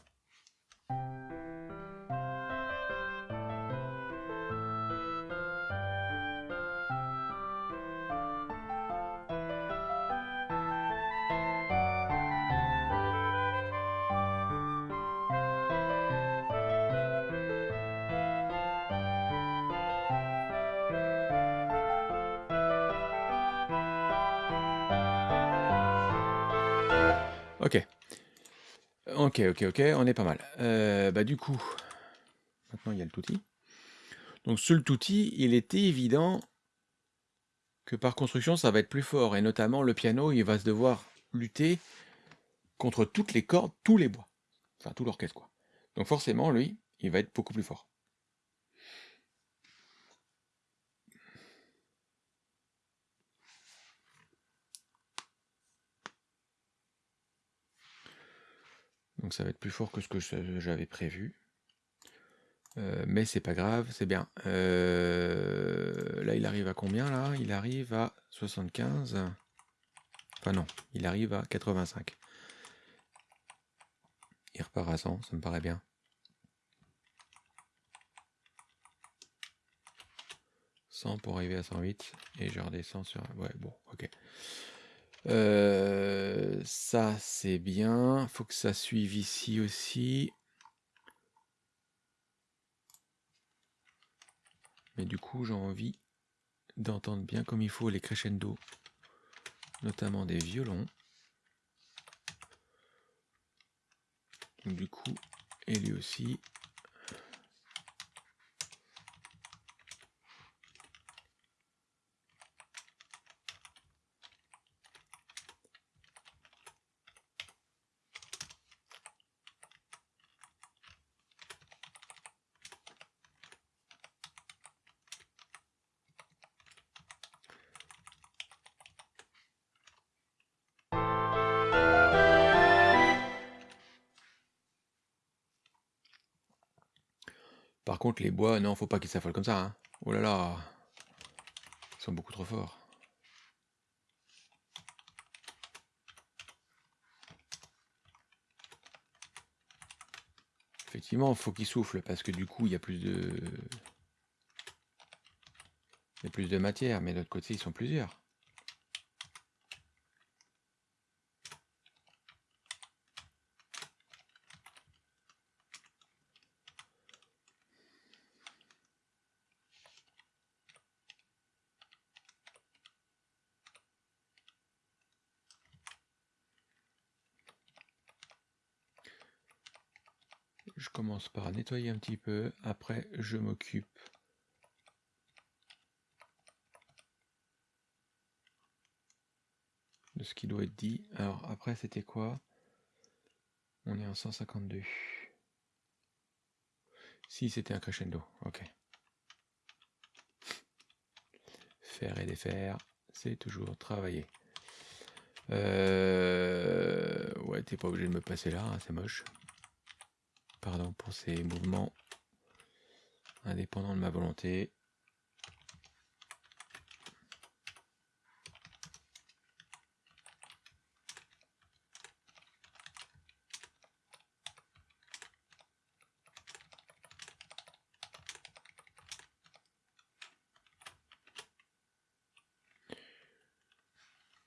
Ok, ok, ok, on est pas mal. Euh, bah du coup, maintenant il y a le touti. Donc sur le touti, il était évident que par construction, ça va être plus fort. Et notamment, le piano, il va se devoir lutter contre toutes les cordes, tous les bois. Enfin, tout l'orchestre, quoi. Donc forcément, lui, il va être beaucoup plus fort. Ça va être plus fort que ce que j'avais prévu. Euh, mais c'est pas grave, c'est bien. Euh, là, il arrive à combien là? Il arrive à 75. Enfin non, il arrive à 85. Il repart à 100, ça me paraît bien. 100 pour arriver à 108 et je redescends sur... Ouais, bon, ok. Euh, ça, c'est bien. Faut que ça suive ici aussi. Mais du coup, j'ai envie d'entendre bien comme il faut les crescendo, notamment des violons. Donc, du coup, et lui aussi. Les bois, non, faut pas qu'ils s'affolent comme ça. Hein. Oh là là, ils sont beaucoup trop forts. Effectivement, faut qu'ils soufflent parce que du coup, il y a plus de... Il plus de matière, mais de l'autre côté, ils sont plusieurs. Je par nettoyer un petit peu, après je m'occupe de ce qui doit être dit. Alors après c'était quoi? On est en 152. Si c'était un crescendo, ok. Faire et défaire, c'est toujours travailler. Euh... Ouais, t'es pas obligé de me passer là, hein, c'est moche pardon pour ces mouvements indépendants de ma volonté.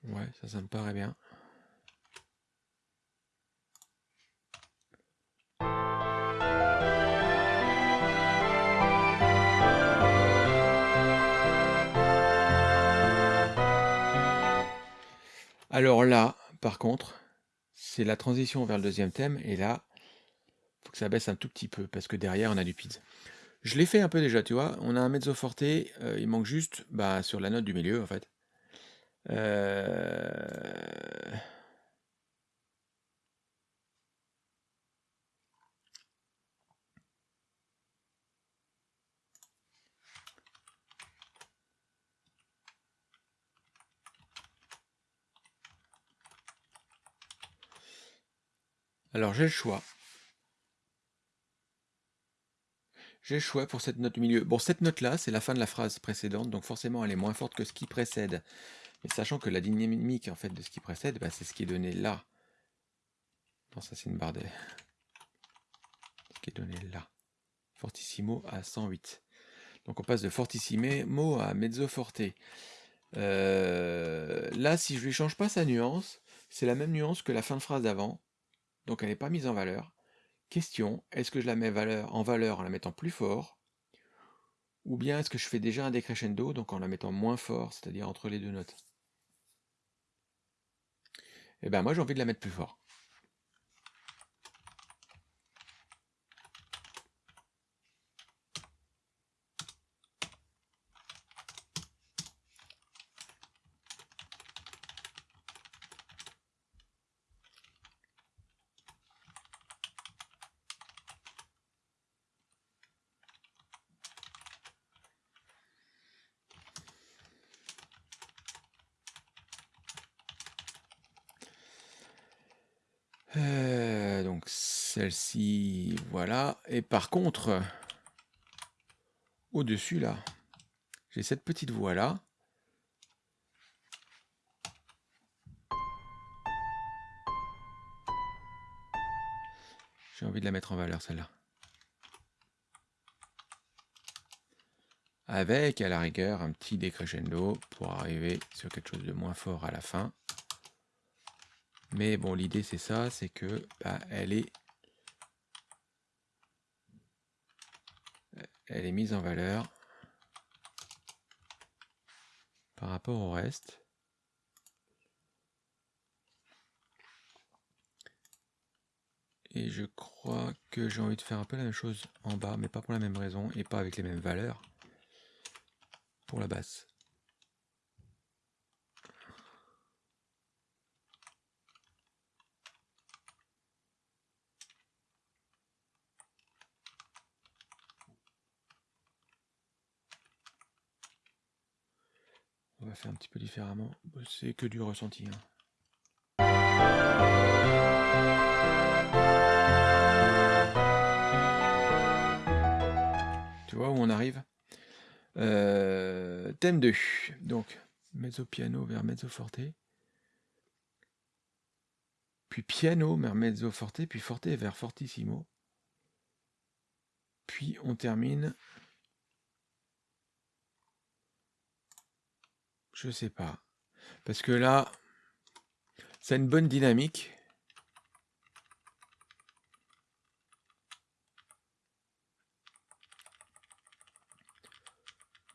Ouais, ça, ça me paraît bien. Alors là, par contre, c'est la transition vers le deuxième thème, et là, faut que ça baisse un tout petit peu, parce que derrière, on a du pizza. Je l'ai fait un peu déjà, tu vois, on a un mezzo forte, euh, il manque juste bah, sur la note du milieu, en fait. Euh... Alors j'ai le choix. J'ai le choix pour cette note milieu. Bon, cette note-là, c'est la fin de la phrase précédente, donc forcément elle est moins forte que ce qui précède. Mais sachant que la dynamique en fait de ce qui précède, bah, c'est ce qui est donné là. Non, ça c'est une barre de... Ce qui est donné là. Fortissimo à 108. Donc on passe de fortissimo à mezzo forte. Euh, là, si je lui change pas sa nuance, c'est la même nuance que la fin de phrase d'avant donc elle n'est pas mise en valeur. Question, est-ce que je la mets en valeur en la mettant plus fort? Ou bien est-ce que je fais déjà un décrescendo, donc en la mettant moins fort, c'est-à-dire entre les deux notes? Eh bien moi j'ai envie de la mettre plus fort. Euh, donc Et par contre, au-dessus là, j'ai cette petite voie là. J'ai envie de la mettre en valeur celle-là. Avec à la rigueur un petit décrescendo pour arriver sur quelque chose de moins fort à la fin. Mais bon, l'idée c'est ça, c'est que bah, elle est elle est mise en valeur par rapport au reste. Et je crois que j'ai envie de faire un peu la même chose en bas, mais pas pour la même raison et pas avec les mêmes valeurs pour la basse. On va faire un petit peu différemment. C'est que du ressenti. Hein. vois où on arrive? Euh, Thème 2. Donc, mezzo piano vers mezzo forte. Puis piano vers mezzo forte, puis forte vers fortissimo. Puis on termine. Je sais pas. Parce que là, c'est une bonne dynamique.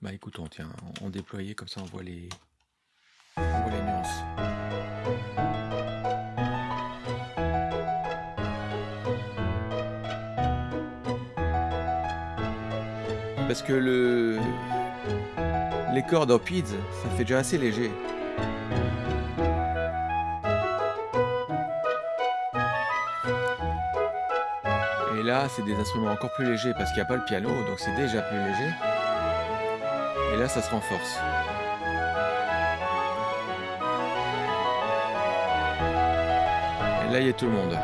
Bah écoutons, tiens, on, déployait comme ça on voit les, on voit les nuances. Parce que le les cordes en PIDS, ça fait déjà assez léger. Et là, c'est des instruments encore plus légers parce qu'il n'y a pas le piano, donc c'est déjà plus léger. Et là, ça se renforce. Et là, il y a tout le monde.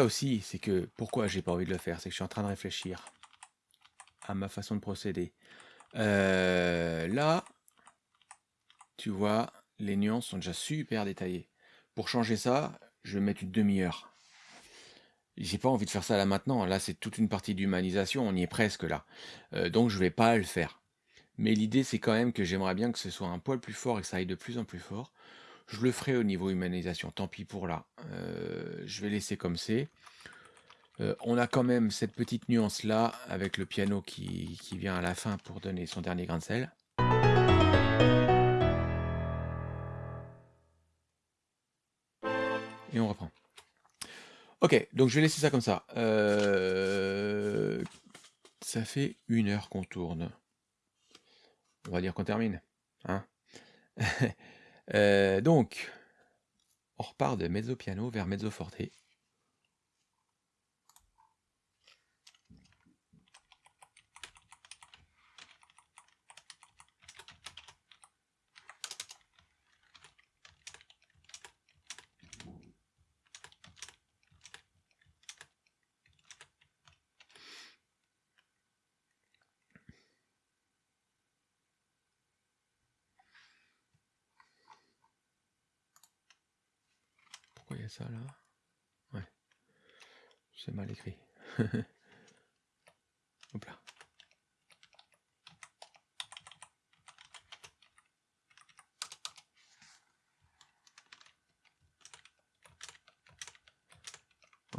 Aussi, c'est que pourquoi j'ai pas envie de le faire, c'est que je suis en train de réfléchir à ma façon de procéder. Euh, là, tu vois, les nuances sont déjà super détaillées. Pour changer ça, je vais mettre une demi-heure. J'ai pas envie de faire ça là maintenant. Là, c'est toute une partie d'humanisation. On y est presque là. Euh, donc, je vais pas le faire. Mais l'idée, c'est quand même que j'aimerais bien que ce soit un poil plus fort et que ça aille de plus en plus fort. Je le ferai au niveau humanisation, tant pis pour là. Euh, je vais laisser comme c'est. Euh, on a quand même cette petite nuance là avec le piano qui, vient à la fin pour donner son dernier grain de sel. Et on reprend. Ok, donc je vais laisser ça comme ça. Euh, ça fait une heure qu'on tourne. On va dire qu'on termine. Hein Euh, donc, on repart de mezzo piano vers mezzo forte. Ça là Ouais. C'est mal écrit. Hop là.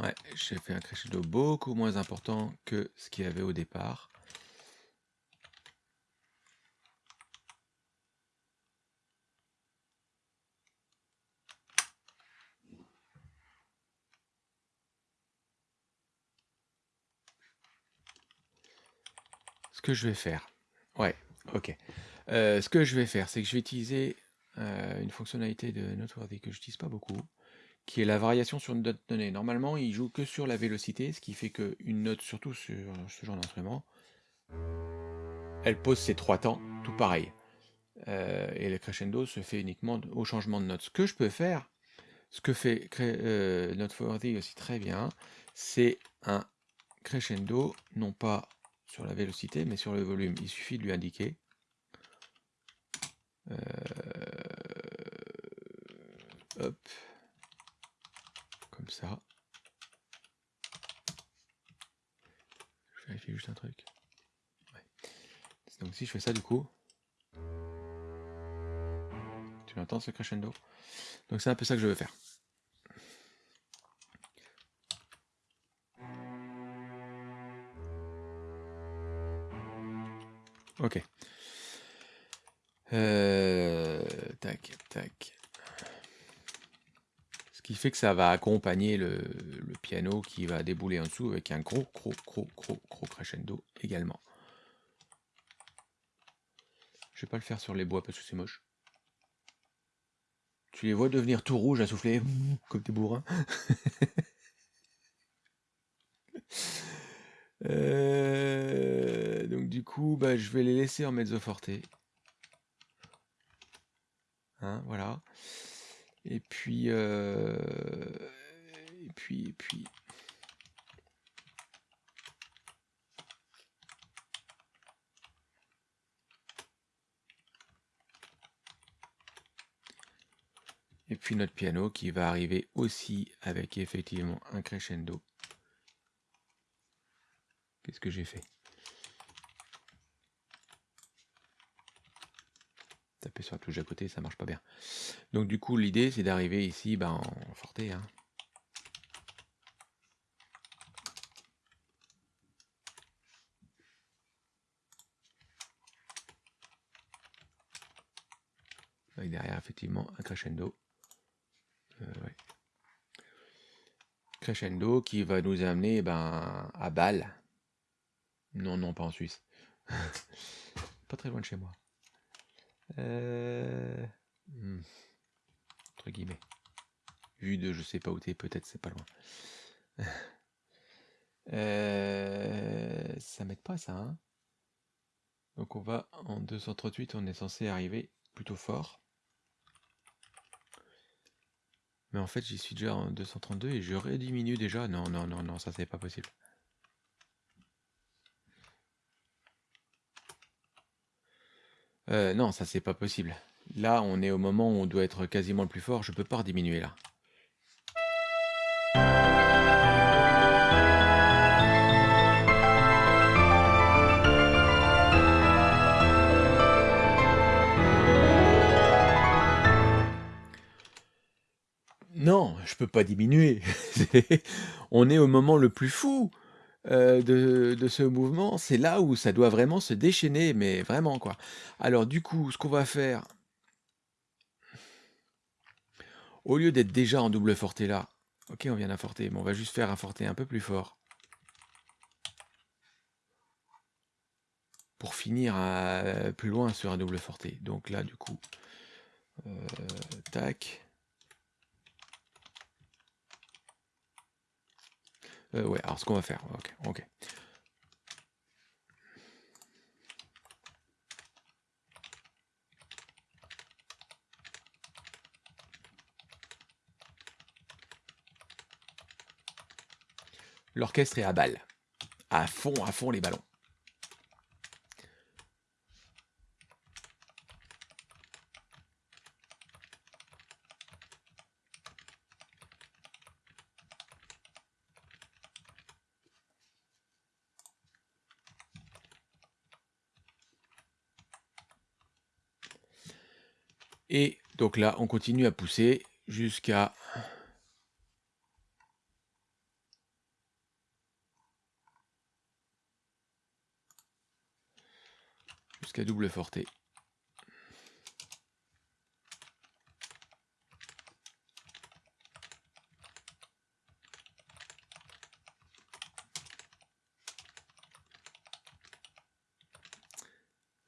Ouais, j'ai fait un crescendo beaucoup moins important que ce qu'il y avait au départ. Que je vais faire, ouais, ok. Euh, ce que je vais faire, c'est que je vais utiliser euh, une fonctionnalité de Noteworthy que je n'utilise pas beaucoup, qui est la variation sur une note donnée. Normalement, il joue que sur la vélocité, ce qui fait qu'une note, surtout sur ce genre d'instrument, elle pose ses trois temps, tout pareil. Euh, et le crescendo se fait uniquement au changement de note. Ce que je peux faire, ce que fait Noteworthy aussi très bien, c'est un crescendo, non pas sur la vélocité, mais sur le volume. Il suffit de lui indiquer. Euh, hop. Comme ça. Je vérifie juste un truc. Donc si je fais ça du coup, tu entends ce crescendo? Donc c'est un peu ça que je veux faire. Ok. Euh, tac, tac. Ce qui fait que ça va accompagner le, piano qui va débouler en dessous avec un gros, gros, gros, gros, gros crescendo également. Je vais pas le faire sur les bois parce que c'est moche. Tu les vois devenir tout rouges à souffler comme des bourrins? Euh, donc bah, je vais les laisser en mezzo forte. Hein, voilà. Et puis, euh, et puis, et puis. Et puis notre piano qui va arriver aussi avec effectivement un crescendo. Qu'est-ce que j'ai fait? Taper sur la touche à côté, ça marche pas bien. Donc du coup, l'idée, c'est d'arriver ici ben, en forte. Hein. Avec derrière, effectivement, un crescendo. Euh, crescendo qui va nous amener ben, à balle. Non, non, pas en Suisse. pas très loin de chez moi. Euh... Hmm. Entre guillemets. Vu de je sais pas où t'es, peut-être c'est pas loin. euh... Ça m'aide pas ça, hein Donc on va en 238, on est censé arriver plutôt fort. Mais en fait, j'y suis déjà en 232 et je rediminue déjà. Non, non, non, non, ça c'est pas possible. Euh, non, ça c'est pas possible. Là, on est au moment où on doit être quasiment le plus fort. Je peux pas rediminuer là. Non, je peux pas diminuer. on est au moment le plus fou. Euh, de, ce mouvement, c'est là où ça doit vraiment se déchaîner, mais vraiment quoi. Alors du coup, ce qu'on va faire, au lieu d'être déjà en double forté là, ok, on vient d'un forté, mais on va juste faire un forté un peu plus fort. Pour finir plus loin sur un double forté. Donc là, du coup, euh, tac. Euh, ouais, alors ce qu'on va faire, ok, ok. L'orchestre est à balle. À fond, à fond les ballons. Et donc là, on continue à pousser jusqu'à... Jusqu'à double forté.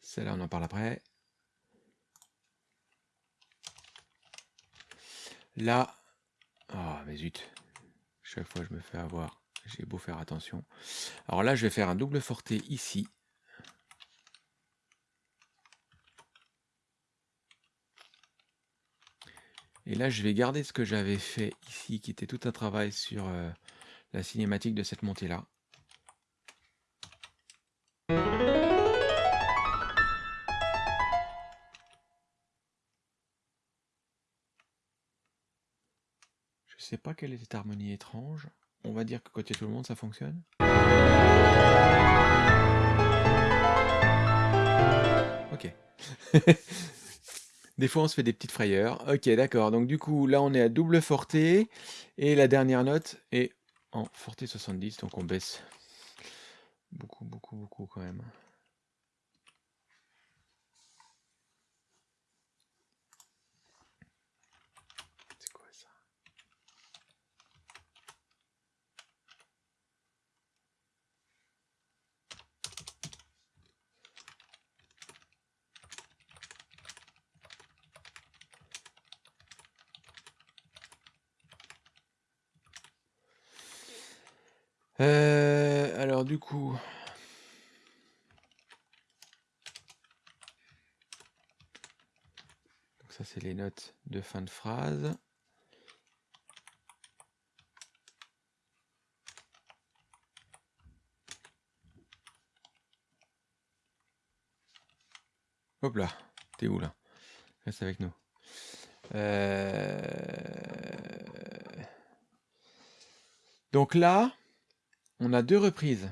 Celle-là, on en parle après. Là, ah mais zut, chaque fois je me fais avoir, j'ai beau faire attention. Alors là, je vais faire un double forté ici. Et là, je vais garder ce que j'avais fait ici, qui était tout un travail sur euh, la cinématique de cette montée-là. Sais pas quelle est cette harmonie étrange. On va dire que côté tout le monde, ça fonctionne. Ok. des fois, on se fait des petites frayeurs. Ok, d'accord. Donc du coup, là, on est à double forté. Et la dernière note est en forté 70. Donc on baisse beaucoup, beaucoup, beaucoup quand même. Euh, alors du coup... Donc ça c'est les notes de fin de phrase. Hop là, t'es où là? Reste avec nous. Euh, donc là, on a deux reprises.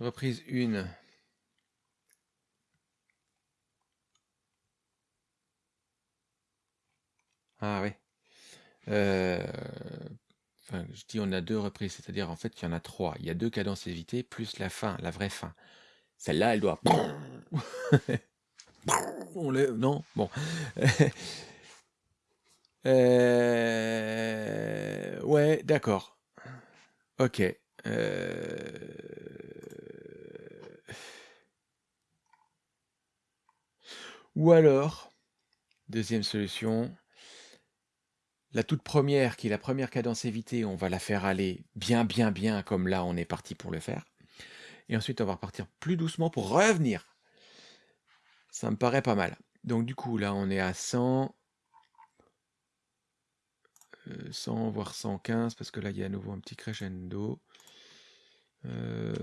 Reprise 1. Ah oui. Euh, je dis on a deux reprises, c'est-à-dire en fait il y en a trois. Il y a deux cadences évitées plus la fin, la vraie fin. Celle-là, elle doit. On Non Bon. Euh, ouais, d'accord. Ok. Euh, ou alors, deuxième solution, la toute première, qui est la première cadence évitée, on va la faire aller bien, bien, bien, comme là on est parti pour le faire. Et ensuite, on va repartir plus doucement pour revenir. Ça me paraît pas mal. Donc du coup, là, on est à 100, 100 euh, voire 115, parce que là, il y a à nouveau un petit crescendo. Euh,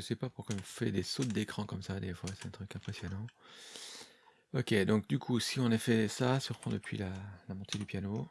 Je sais pas pourquoi on fait des sauts d'écran comme ça des fois, c'est un truc impressionnant. Ok, donc du coup, si on a fait ça, reprend depuis la montée du piano.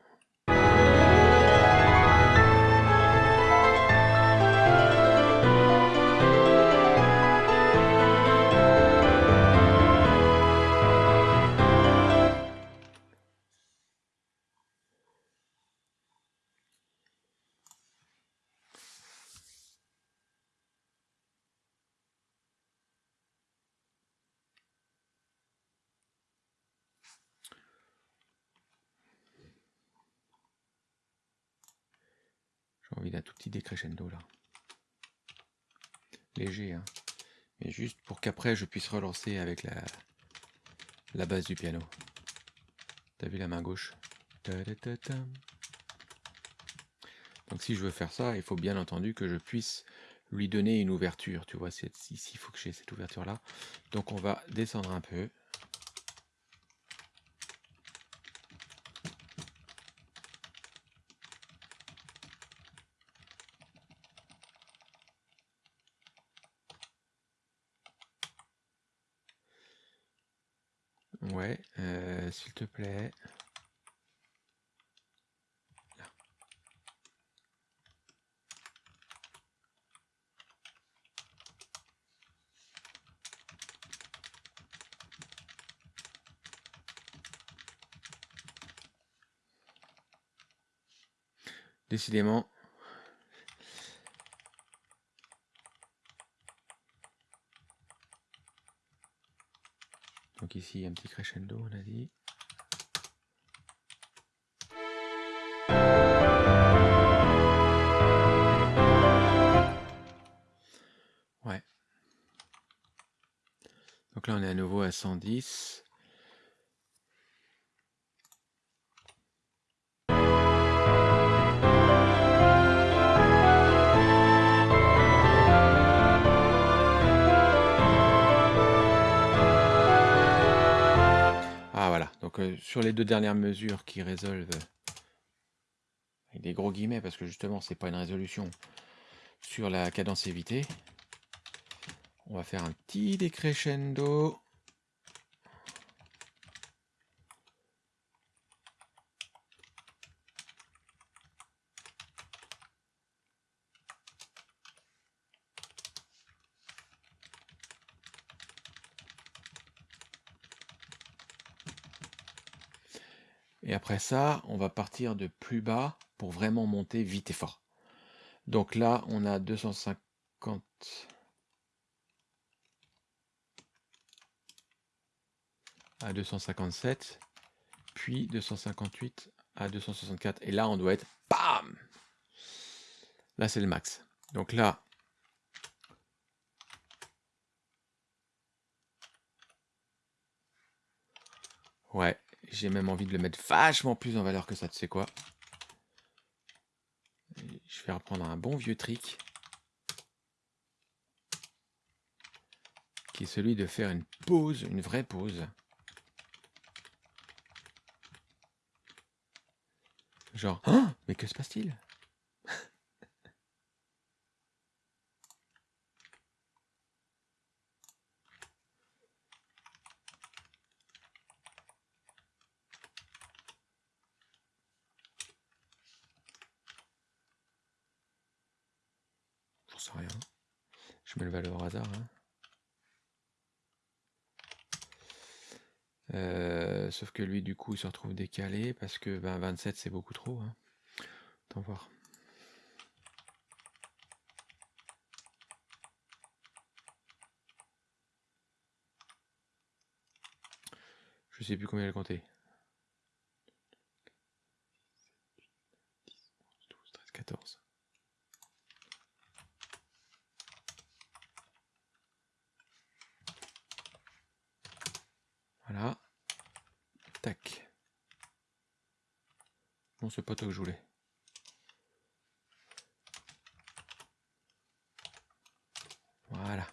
Je puisse relancer avec la, la base du piano. T'as vu la main gauche? Donc si je veux faire ça, il faut bien entendu que je puisse lui donner une ouverture. Tu vois, ici, il faut que j'ai cette ouverture là. Donc on va descendre un peu. Ouais, euh, s'il te plaît. Décidément, Donc ici, un petit crescendo, on a dit. À nouveau à 110. sur les deux dernières mesures qui résolvent avec des gros guillemets parce que justement c'est pas une résolution sur la cadence évitée on va faire un petit décrescendo Et après ça, on va partir de plus bas pour vraiment monter vite et fort. Donc là, on a 250... à 257, puis 258 à 264. Et là, on doit être BAM Là, c'est le max. Donc là, ouais, j'ai même envie de le mettre vachement plus en valeur que ça, tu sais quoi Je vais reprendre un bon vieux trick. Qui est celui de faire une pause, une vraie pause. Genre, oh, mais que se passe-t-il J'en sais rien. Je mets le valeur au hasard. Hein. Euh, sauf que lui, du coup, il se retrouve décalé parce que ben, 27, c'est beaucoup trop. Hein. Attends voir. Je sais plus combien elle comptait. 12, 13, 14. Voilà. Tac. Bon, c'est pas toi que je voulais. Voilà.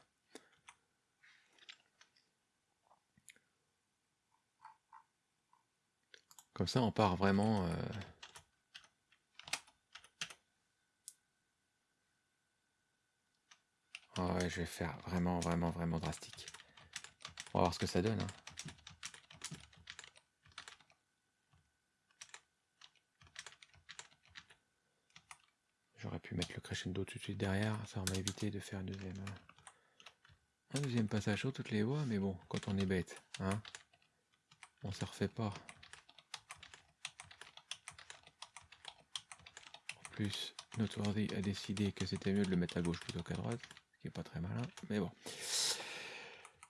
Comme ça, on part vraiment... Euh... Ah ouais, je vais faire vraiment, vraiment, vraiment drastique. On va voir ce que ça donne. Hein. Pu mettre le crescendo tout de suite derrière, ça m'a évité de faire deuxième, un deuxième passage sur toutes les voies, mais bon, quand on est bête, hein, on se refait pas. En plus, Noteworthy a décidé que c'était mieux de le mettre à gauche plutôt qu'à droite, ce qui est pas très malin, mais bon.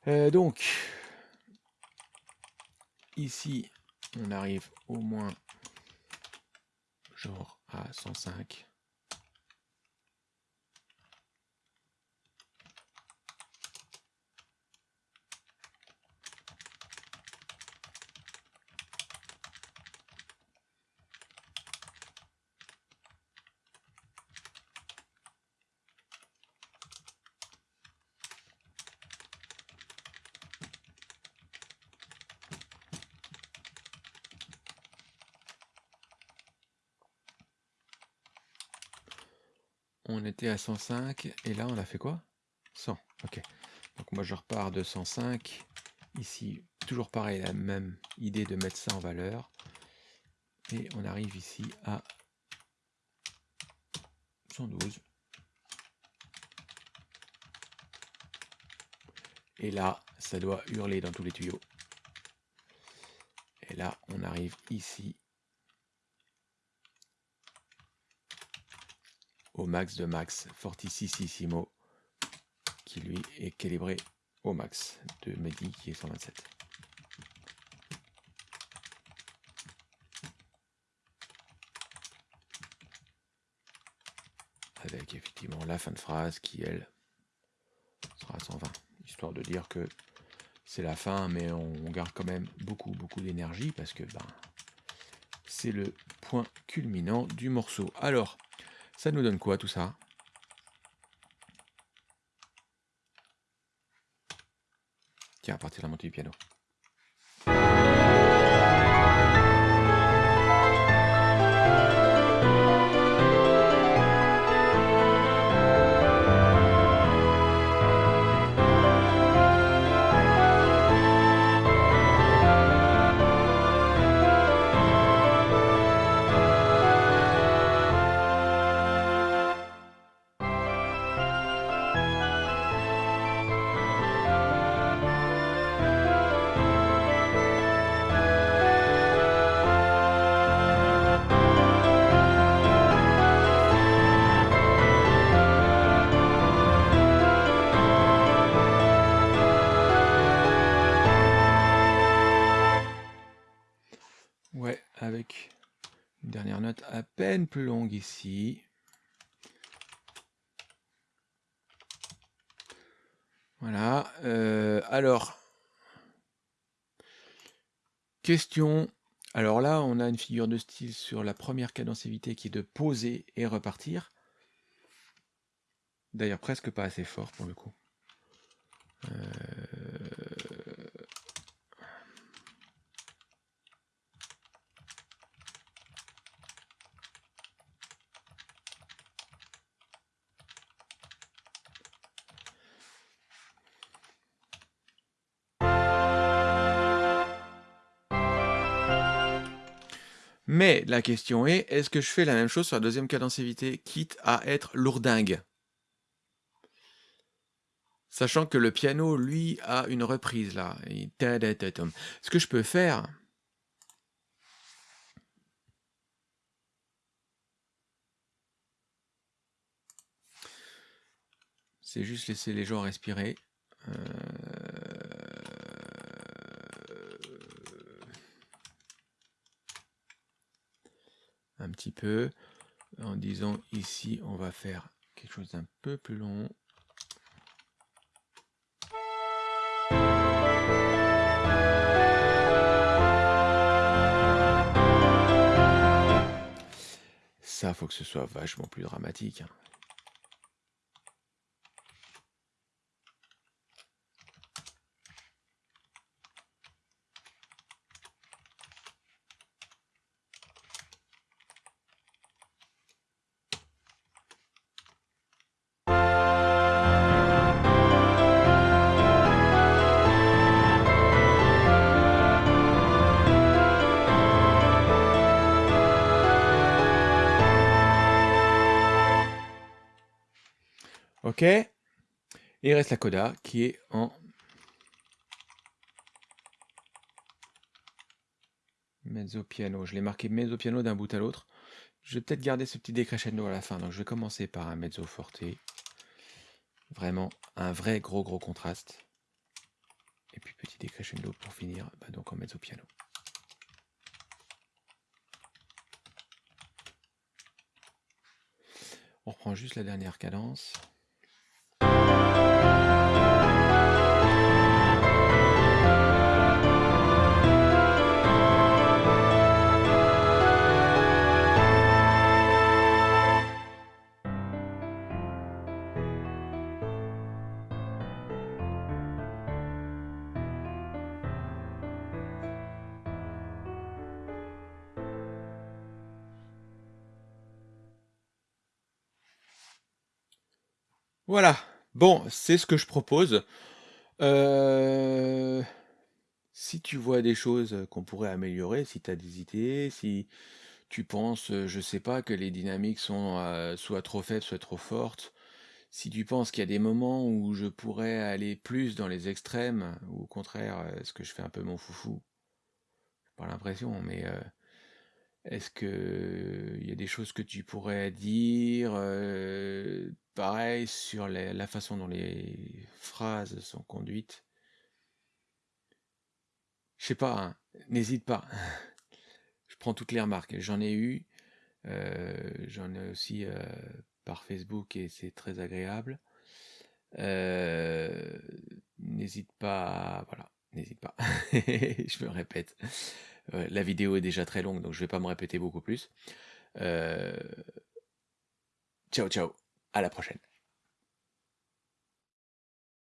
Euh, donc, ici, on arrive au moins genre à 105. On à 105 et là on a fait quoi? 100. Ok. Donc moi je repars de 105. Ici, toujours pareil, la même idée de mettre ça en valeur. Et on arrive ici à 112. Et là, ça doit hurler dans tous les tuyaux. Et là, on arrive ici au max de max Fortississimo qui lui est calibré au max de Medi qui est 127. Avec effectivement la fin de phrase qui elle sera à 120, histoire de dire que c'est la fin mais on garde quand même beaucoup beaucoup d'énergie parce que ben, c'est le point culminant du morceau. Alors, ça nous donne quoi tout ça? Tiens, à partir de la montée du piano. Plus longue ici. Voilà. Euh, alors, question. Alors là, on a une figure de style sur la première cadencivité qui est de poser et repartir. D'ailleurs, presque pas assez fort pour le coup. Euh, Mais la question est, est-ce que je fais la même chose sur la deuxième cadencivité, quitte à être lourdingue? Sachant que le piano, lui, a une reprise là. Ce que je peux faire, c'est juste laisser les gens respirer. Euh, un petit peu en disant ici on va faire quelque chose d'un peu plus long. Ça faut que ce soit vachement plus dramatique Ok. Et il reste la coda qui est en mezzo piano. Je l'ai marqué mezzo piano d'un bout à l'autre. Je vais peut-être garder ce petit décrescendo à la fin. Donc je vais commencer par un mezzo forte. Vraiment un vrai gros gros contraste. Et puis petit décrescendo pour finir bah, donc en mezzo piano. On reprend juste la dernière cadence. Bon, c'est ce que je propose. Euh, si tu vois des choses qu'on pourrait améliorer, si tu as des idées, si tu penses, je sais pas, que les dynamiques sont euh, soit trop faibles, soit trop fortes, si tu penses qu'il y a des moments où je pourrais aller plus dans les extrêmes, ou au contraire, est-ce que je fais un peu mon foufou? Pas l'impression, mais euh, est-ce que il y a des choses que tu pourrais dire euh, pareil sur la façon dont les phrases sont conduites Je sais pas, hein, n'hésite pas. Je prends toutes les remarques. J'en ai eu, euh, j'en ai aussi euh, par Facebook et c'est très agréable. n'hésite pas, voilà, n'hésite pas. Je me répète la vidéo est déjà très longue, donc je ne vais pas me répéter beaucoup plus. Euh, ciao, ciao. À la prochaine.